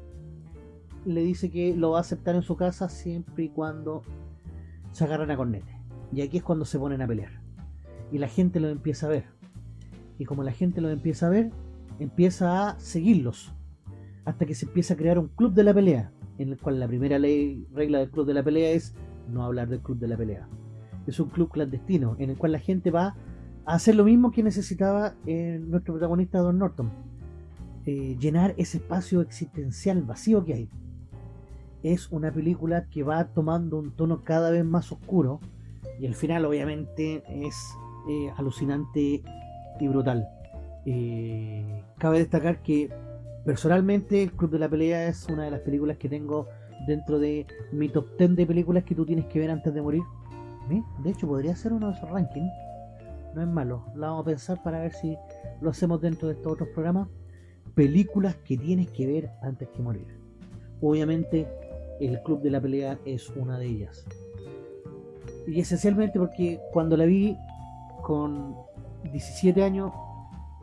Speaker 2: le dice que lo va a aceptar en su casa siempre y cuando se agarran a cornete. Y aquí es cuando se ponen a pelear. Y la gente lo empieza a ver. Y como la gente lo empieza a ver, empieza a seguirlos. Hasta que se empieza a crear un club de la pelea. En el cual la primera ley, regla del club de la pelea es no hablar del club de la pelea. Es un club clandestino en el cual la gente va a hacer lo mismo que necesitaba eh, nuestro protagonista Don Norton. Eh, llenar ese espacio existencial vacío que hay. Es una película que va tomando un tono cada vez más oscuro y el final obviamente es eh, alucinante y brutal. Cabe destacar que personalmente el Club de la Pelea es una de las películas que tengo dentro de mi top 10 de películas que tú tienes que ver antes de morir. De hecho podría ser uno de esos rankings. No es malo. La vamos a pensar para ver si lo hacemos dentro de estos otros programas. Películas que tienes que ver antes que morir. Obviamente el Club de la Pelea es una de ellas. Y esencialmente porque cuando la vi con 17 años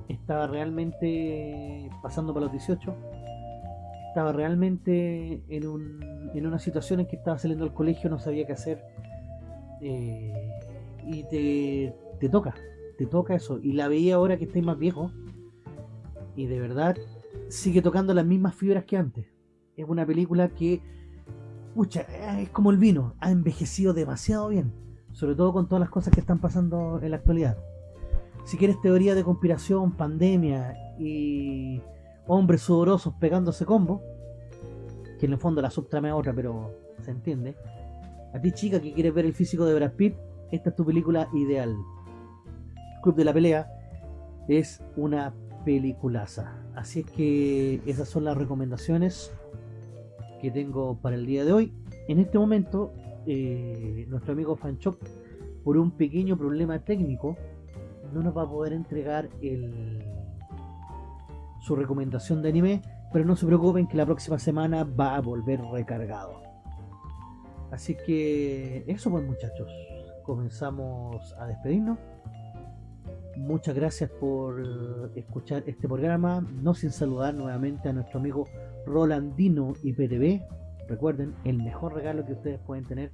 Speaker 2: estaba realmente pasando para los 18 estaba realmente en, un, en una situación en que estaba saliendo del colegio no sabía qué hacer. Eh, y te, te toca te toca eso. Y la veía ahora que estoy más viejo. Y de verdad sigue tocando las mismas fibras que antes. Es una película que pucha, es como el vino. Ha envejecido demasiado bien. Sobre todo con todas las cosas que están pasando en la actualidad. Si quieres teoría de conspiración, pandemia y hombres sudorosos pegándose combo, que en el fondo la subtrama es otra, pero se entiende. A ti chica que quieres ver el físico de Brad Pitt, esta es tu película ideal. Club de la Pelea es una peliculaza. Así es que esas son las recomendaciones que tengo para el día de hoy. En este momento, eh, nuestro amigo Fanchop, por un pequeño problema técnico, no nos va a poder entregar el, su recomendación de anime, pero no se preocupen que la próxima semana va a volver recargado. Así que eso pues muchachos, comenzamos a despedirnos. Muchas gracias por escuchar este programa, no sin saludar nuevamente a nuestro amigo Rolandino IPTV. Recuerden, el mejor regalo que ustedes pueden tener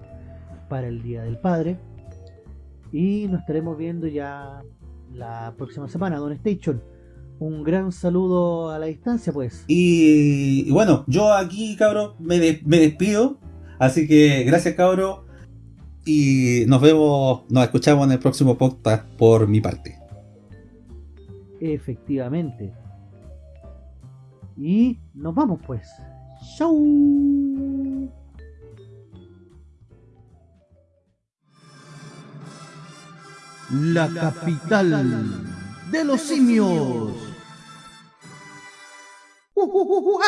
Speaker 2: para el Día del Padre. Y nos estaremos viendo ya la próxima semana, Don Station. Un gran saludo a la distancia, pues.
Speaker 3: Y, y bueno, yo aquí, cabro, me, de- me despido. Así que gracias, cabro. Y nos vemos, nos escuchamos en el próximo podcast por mi parte.
Speaker 2: Efectivamente. Y nos vamos, pues. Chau. La capital de los simios. 우와!